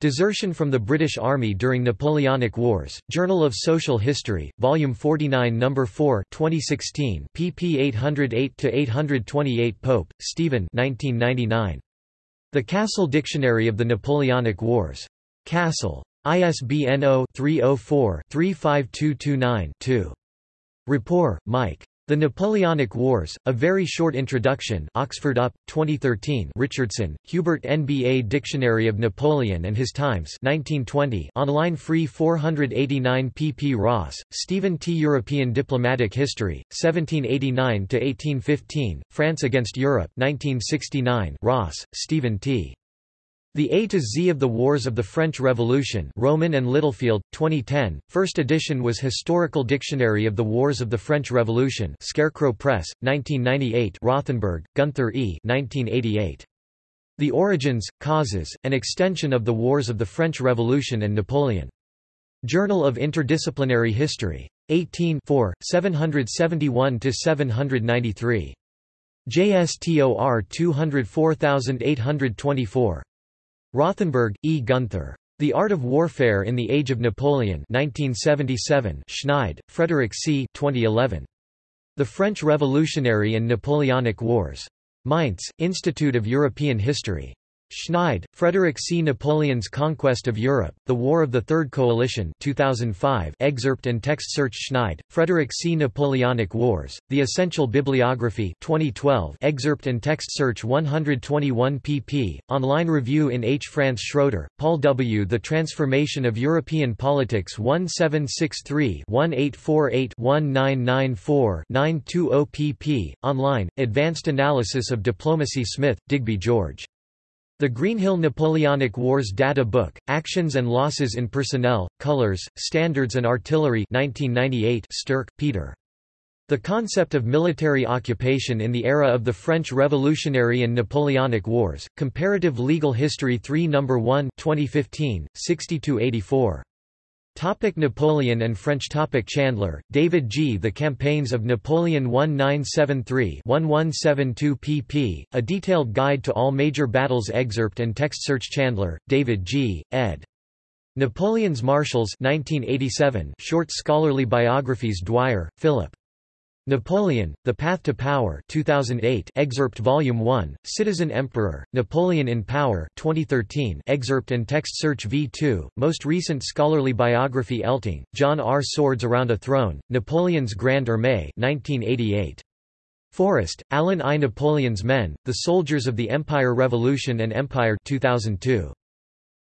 Desertion from the British Army during Napoleonic Wars, Journal of Social History, Volume 49 No. 4 2016 pp 808–828 Pope, Stephen 1999. The Cassell Dictionary of the Napoleonic Wars. Cassell. ISBN 0-304-35229-2. Rapport, Mike. The Napoleonic Wars, A Very Short Introduction Oxford UP, 2013 Richardson, Hubert NBA Dictionary of Napoleon and His Times 1920 online free 489 pp Ross, Stephen T. European Diplomatic History, 1789–1815, France against Europe 1969 Ross, Stephen T. The A to Z of the Wars of the French Revolution Rowman and Littlefield, 2010, first edition was Historical Dictionary of the Wars of the French Revolution Scarecrow Press, 1998 Rothenberg, Gunther E. 1988. The Origins, Causes, and Extension of the Wars of the French Revolution and Napoleon. Journal of Interdisciplinary History. 18 771–793. JSTOR 204824. Rothenberg, E. Gunther. The Art of Warfare in the Age of Napoleon 1977 Schneid, Frederick C. 2011. The French Revolutionary and Napoleonic Wars. Mainz, Institute of European History. Schneid, Frederick C. Napoleon's Conquest of Europe, The War of the Third Coalition 2005 excerpt and text search Schneid, Frederick C. Napoleonic Wars, The Essential Bibliography 2012 excerpt and text search 121 pp. Online review in H-France Schroeder, Paul W. The Transformation of European Politics 1763-1848-1994-920 pp. Online, Advanced Analysis of Diplomacy Smith, Digby George. The Greenhill Napoleonic Wars Data Book, Actions and Losses in Personnel, Colors, Standards and Artillery 1998 Stirk, Peter. The concept of military occupation in the era of the French Revolutionary and Napoleonic Wars, Comparative Legal History 3 No. 1 2015, 60–84. Topic Napoleon and French topic Chandler, David G. The Campaigns of Napoleon 1973-1172 pp. A detailed guide to all major battles excerpt and text search Chandler, David G., ed. Napoleon's Marshals 1987 short scholarly biographies Dwyer, Philip. Napoleon, The Path to Power 2008 excerpt Volume 1, Citizen Emperor, Napoleon in Power 2013 excerpt and text search V2, most recent scholarly biography Elting, John R. Swords Around a Throne, Napoleon's Grande Armée 1988. Forrest, Alan I. Napoleon's Men, The Soldiers of the Empire Revolution and Empire 2002.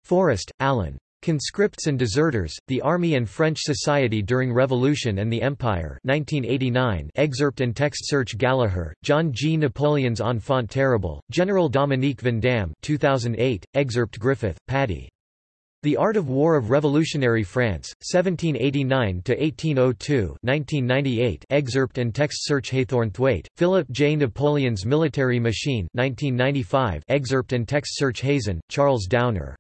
Forrest, Alan. Conscripts and Deserters, The Army and French Society During Revolution and the Empire 1989 excerpt and text search Gallagher, John G. Napoleon's Enfant Terrible, General Dominique Vandamme 2008, excerpt Griffith, Paddy. The Art of War of Revolutionary France, 1789–1802 1998 excerpt and text search Haythornthwaite, Philip J. Napoleon's Military Machine 1995 excerpt and text search Hazen, Charles Downer.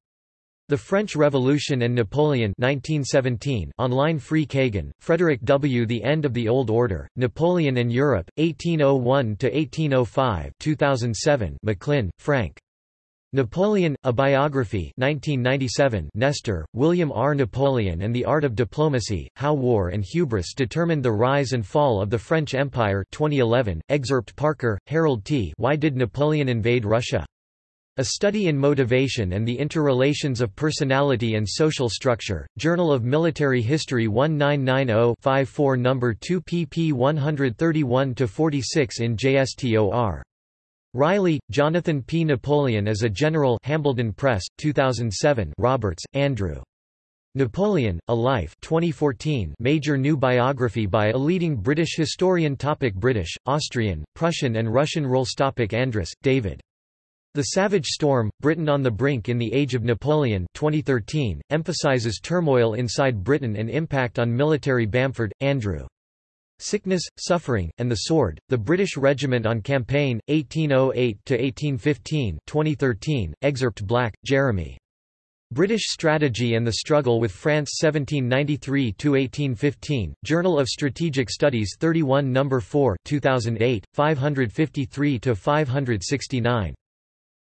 The French Revolution and Napoleon 1917 online Free Kagan, Frederick W. The End of the Old Order, Napoleon and Europe, 1801–1805 2007 McLynn, Frank. Napoleon, A Biography 1997 Nester, William R. Napoleon and the Art of Diplomacy, How War and Hubris Determined the Rise and Fall of the French Empire 2011, excerpt Parker, Harold T. Why Did Napoleon Invade Russia? A Study in Motivation and the Interrelations of Personality and Social Structure, Journal of Military History 1990-54 No. 2 pp 131–46 in JSTOR. Riley, Jonathan P. Napoleon as a General Hambledon Press, 2007 Roberts, Andrew. Napoleon, A Life 2014 major new biography by a leading British historian topic British, Austrian, Prussian and Russian roles topic Andress, David. The Savage Storm, Britain on the Brink in the Age of Napoleon 2013, emphasizes turmoil inside Britain and impact on military Bamford, Andrew. Sickness, Suffering, and the Sword, The British Regiment on Campaign, 1808–1815 2013, excerpt Black, Jeremy. British Strategy and the Struggle with France 1793–1815, Journal of Strategic Studies 31 No. 4 2008, 553–569.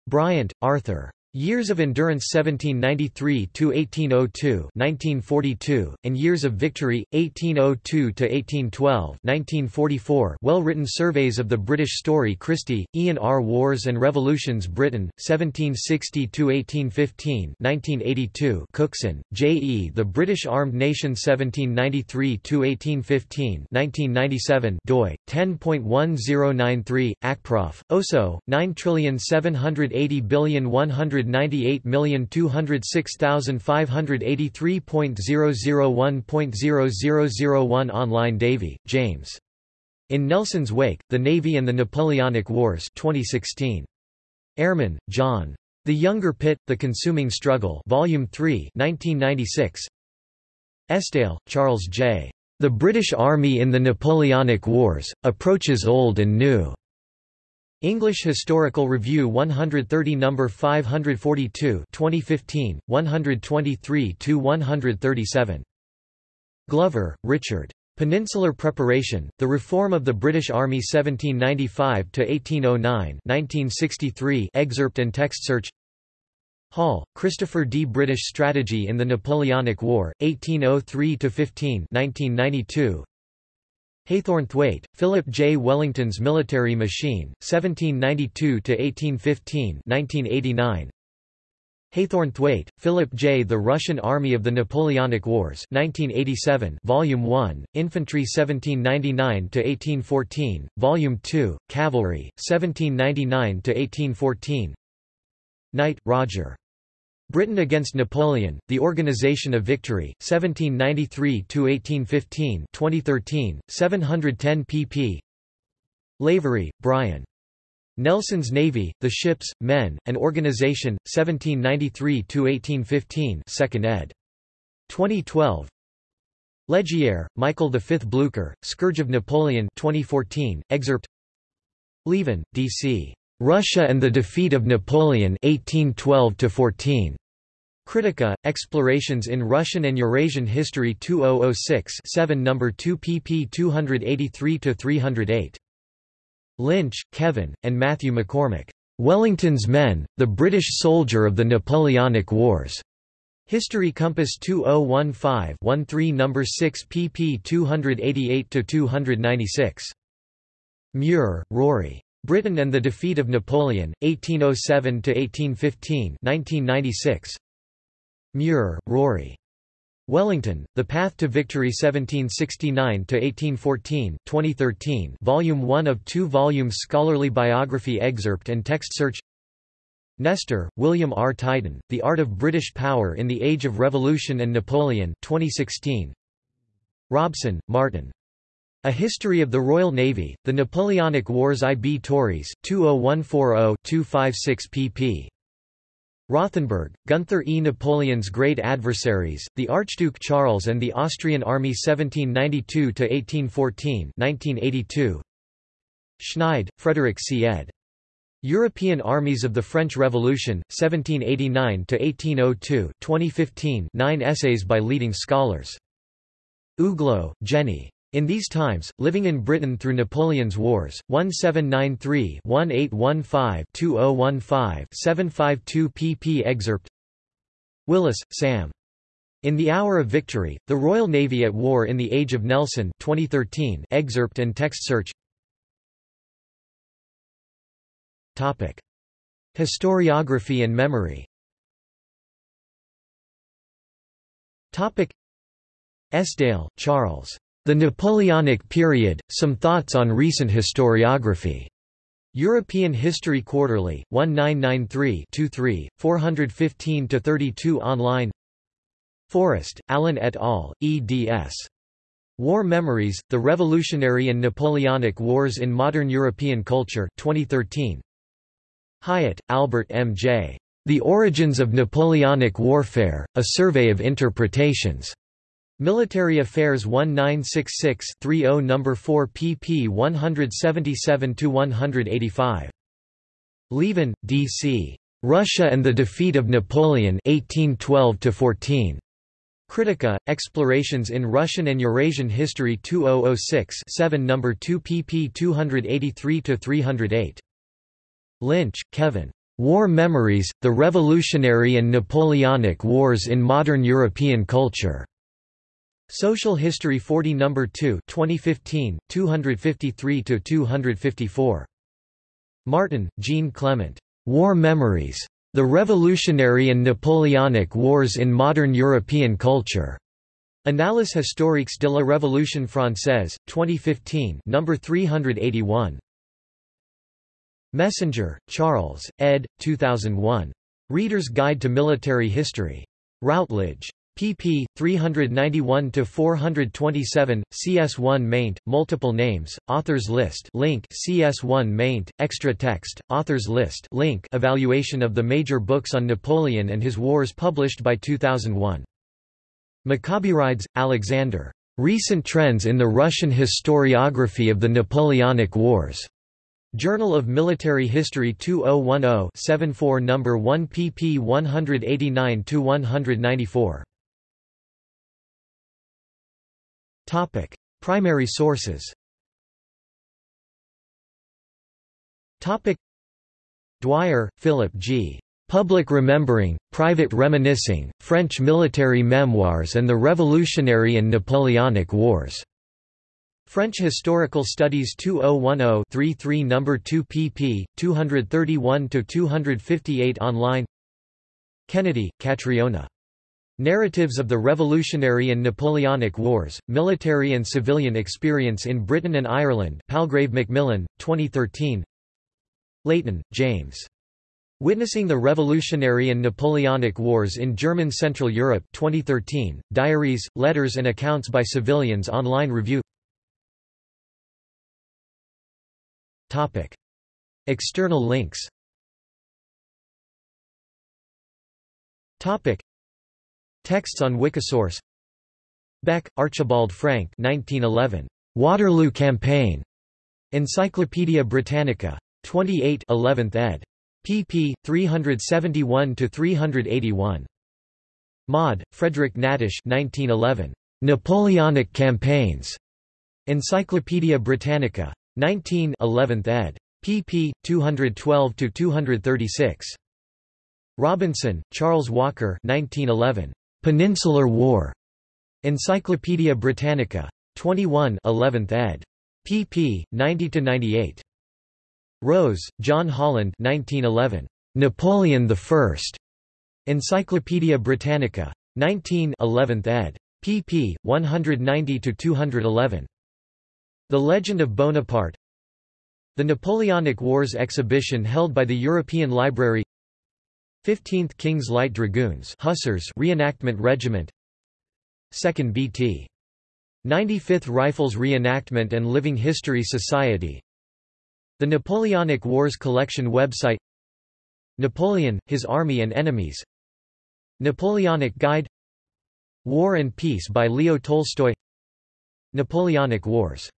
Bryant, Arthur. Years of Endurance 1793–1802 1942, and Years of Victory, 1802–1812 1944 well-written surveys of the British story Christie, Ian R. Wars and Revolutions Britain, 1760–1815 1982 Cookson, J. E. The British Armed Nation 1793–1815 1997 doi, 10.1093, ACPROF, OSO, 9780100 198206583.001.0001 Online Davey, James. In Nelson's Wake, The Navy and the Napoleonic Wars 2016. Ehrman, John. The Younger Pitt, The Consuming Struggle Volume 3 1996. Esdaile, Charles J. The British Army in the Napoleonic Wars, Approaches Old and New. English Historical Review 130 No. 542 2015, 123 to 137 Glover, Richard. Peninsular Preparation, The Reform of the British Army 1795 to 1809 1963 excerpt and text search Hall, Christopher D. British Strategy in the Napoleonic War, 1803 to 15 1992 Haythornthwaite, Philip J. Wellington's Military Machine, 1792–1815 1989. Haythornthwaite, Philip J. The Russian Army of the Napoleonic Wars 1987, Volume 1, Infantry 1799–1814, Volume 2, Cavalry, 1799–1814 Knight, Roger. Britain against Napoleon, The Organization of Victory, 1793–1815 2013, 710 pp. Lavery, Brian. Nelson's Navy, The Ships, Men, and Organization, 1793–1815 2nd ed. 2012 Leggiere, Michael V. Blücher, Scourge of Napoleon 2014, excerpt Lieven, D.C. Russia and the Defeat of Napoleon 1812 Kritika, Explorations in Russian and Eurasian History 2006 7 No. 2 pp 283–308. Lynch, Kevin, and Matthew McCormack. Wellington's Men, The British Soldier of the Napoleonic Wars. History Compass 2015-13 No. 6 pp 288–296. Muir, Rory. Britain and the Defeat of Napoleon, 1807–1815 1996. Muir, Rory. Wellington, The Path to Victory 1769–1814 2013 Volume 1 of 2 volumes Scholarly biography excerpt and text search Nester, William R. Titan, The Art of British Power in the Age of Revolution and Napoleon 2016. Robson, Martin. A History of the Royal Navy, The Napoleonic Wars I. B. Tauris, 20140-256 pp. Rothenberg, Gunther E. Napoleon's Great Adversaries, The Archduke Charles and the Austrian Army 1792–1814 1982. Schneid, Frederick C. ed. European Armies of the French Revolution, 1789–1802 2015 nine essays by leading scholars. Uglow, Jenny. In These Times, Living in Britain Through Napoleon's Wars, 1793-1815-2015-752 pp excerpt Willis, Sam. In the Hour of Victory, The Royal Navy at War in the Age of Nelson 2013 excerpt and text search Topic. Historiography and memory Topic. Esdaile, Charles. The Napoleonic Period, Some Thoughts on Recent Historiography. European History Quarterly, 1993-23, 415-32 online Forrest, Alan et al., eds. War Memories, The Revolutionary and Napoleonic Wars in Modern European Culture 2013. Hyatt, Albert M. J. The Origins of Napoleonic Warfare, A Survey of Interpretations. Military Affairs 1966-30 No. 4 pp 177–185. Lieven, D.C. Russia and the Defeat of Napoleon 1812 Kritika, Explorations in Russian and Eurasian History 2006 7 No. 2 pp 283–308. Linch, Kevin. War Memories, The Revolutionary and Napoleonic Wars in Modern European Culture. Social History 40 No. 2 2015, 253–254. Martin, Jean Clement. War Memories. The Revolutionary and Napoleonic Wars in Modern European Culture. Annales historiques de la Révolution française, 2015 No. 381. Messenger, Charles, ed. 2001. Reader's Guide to Military History. Routledge. Pp. 391–427, CS1 maint, multiple names, authors list link CS1 maint, extra text, authors list link evaluation of the major books on Napoleon and his wars published by 2001. Mikaberidze, Alexander. Recent Trends in the Russian Historiography of the Napoleonic Wars. Journal of Military History 2010-74 No. 1 pp 189–194. Topic: Primary sources. Topic: Dwyer, Philip G. Public Remembering, Private Reminiscing, French Military Memoirs and the Revolutionary and Napoleonic Wars. French Historical Studies 2010-33 No. 2 pp. 231–258 online Kennedy, Catriona. Narratives of the Revolutionary and Napoleonic Wars, Military and Civilian Experience in Britain and Ireland Palgrave Macmillan, 2013 Leighton, James. Witnessing the Revolutionary and Napoleonic Wars in German Central Europe 2013, Diaries, Letters and Accounts by Civilians online review Topic. External links Topic. Texts on Wikisource Becke, Archibald Frank 1911. Waterloo Campaign. Encyclopædia Britannica. 28 11th ed. pp. 371–381. Maude, Frederick Natusch 1911. Napoleonic Campaigns. Encyclopædia Britannica. 19 11th ed. pp. 212–236. Robinson, Charles Walker 1911. Peninsular War. Encyclopædia Britannica. 21 11th ed. pp. 90–98. Rose, John Holland 1911. Napoleon I. Encyclopædia Britannica. 19 11th ed. pp. 190–211. The Legend of Bonaparte The Napoleonic Wars exhibition held by the European Library 15th King's Light Dragoons Hussars Reenactment Regiment. 2nd BT. 95th Rifles Reenactment and Living History Society. The Napoleonic Wars Collection website. Napoleon, His Army and Enemies. Napoleonic Guide. War and Peace by Leo Tolstoy. Napoleonic Wars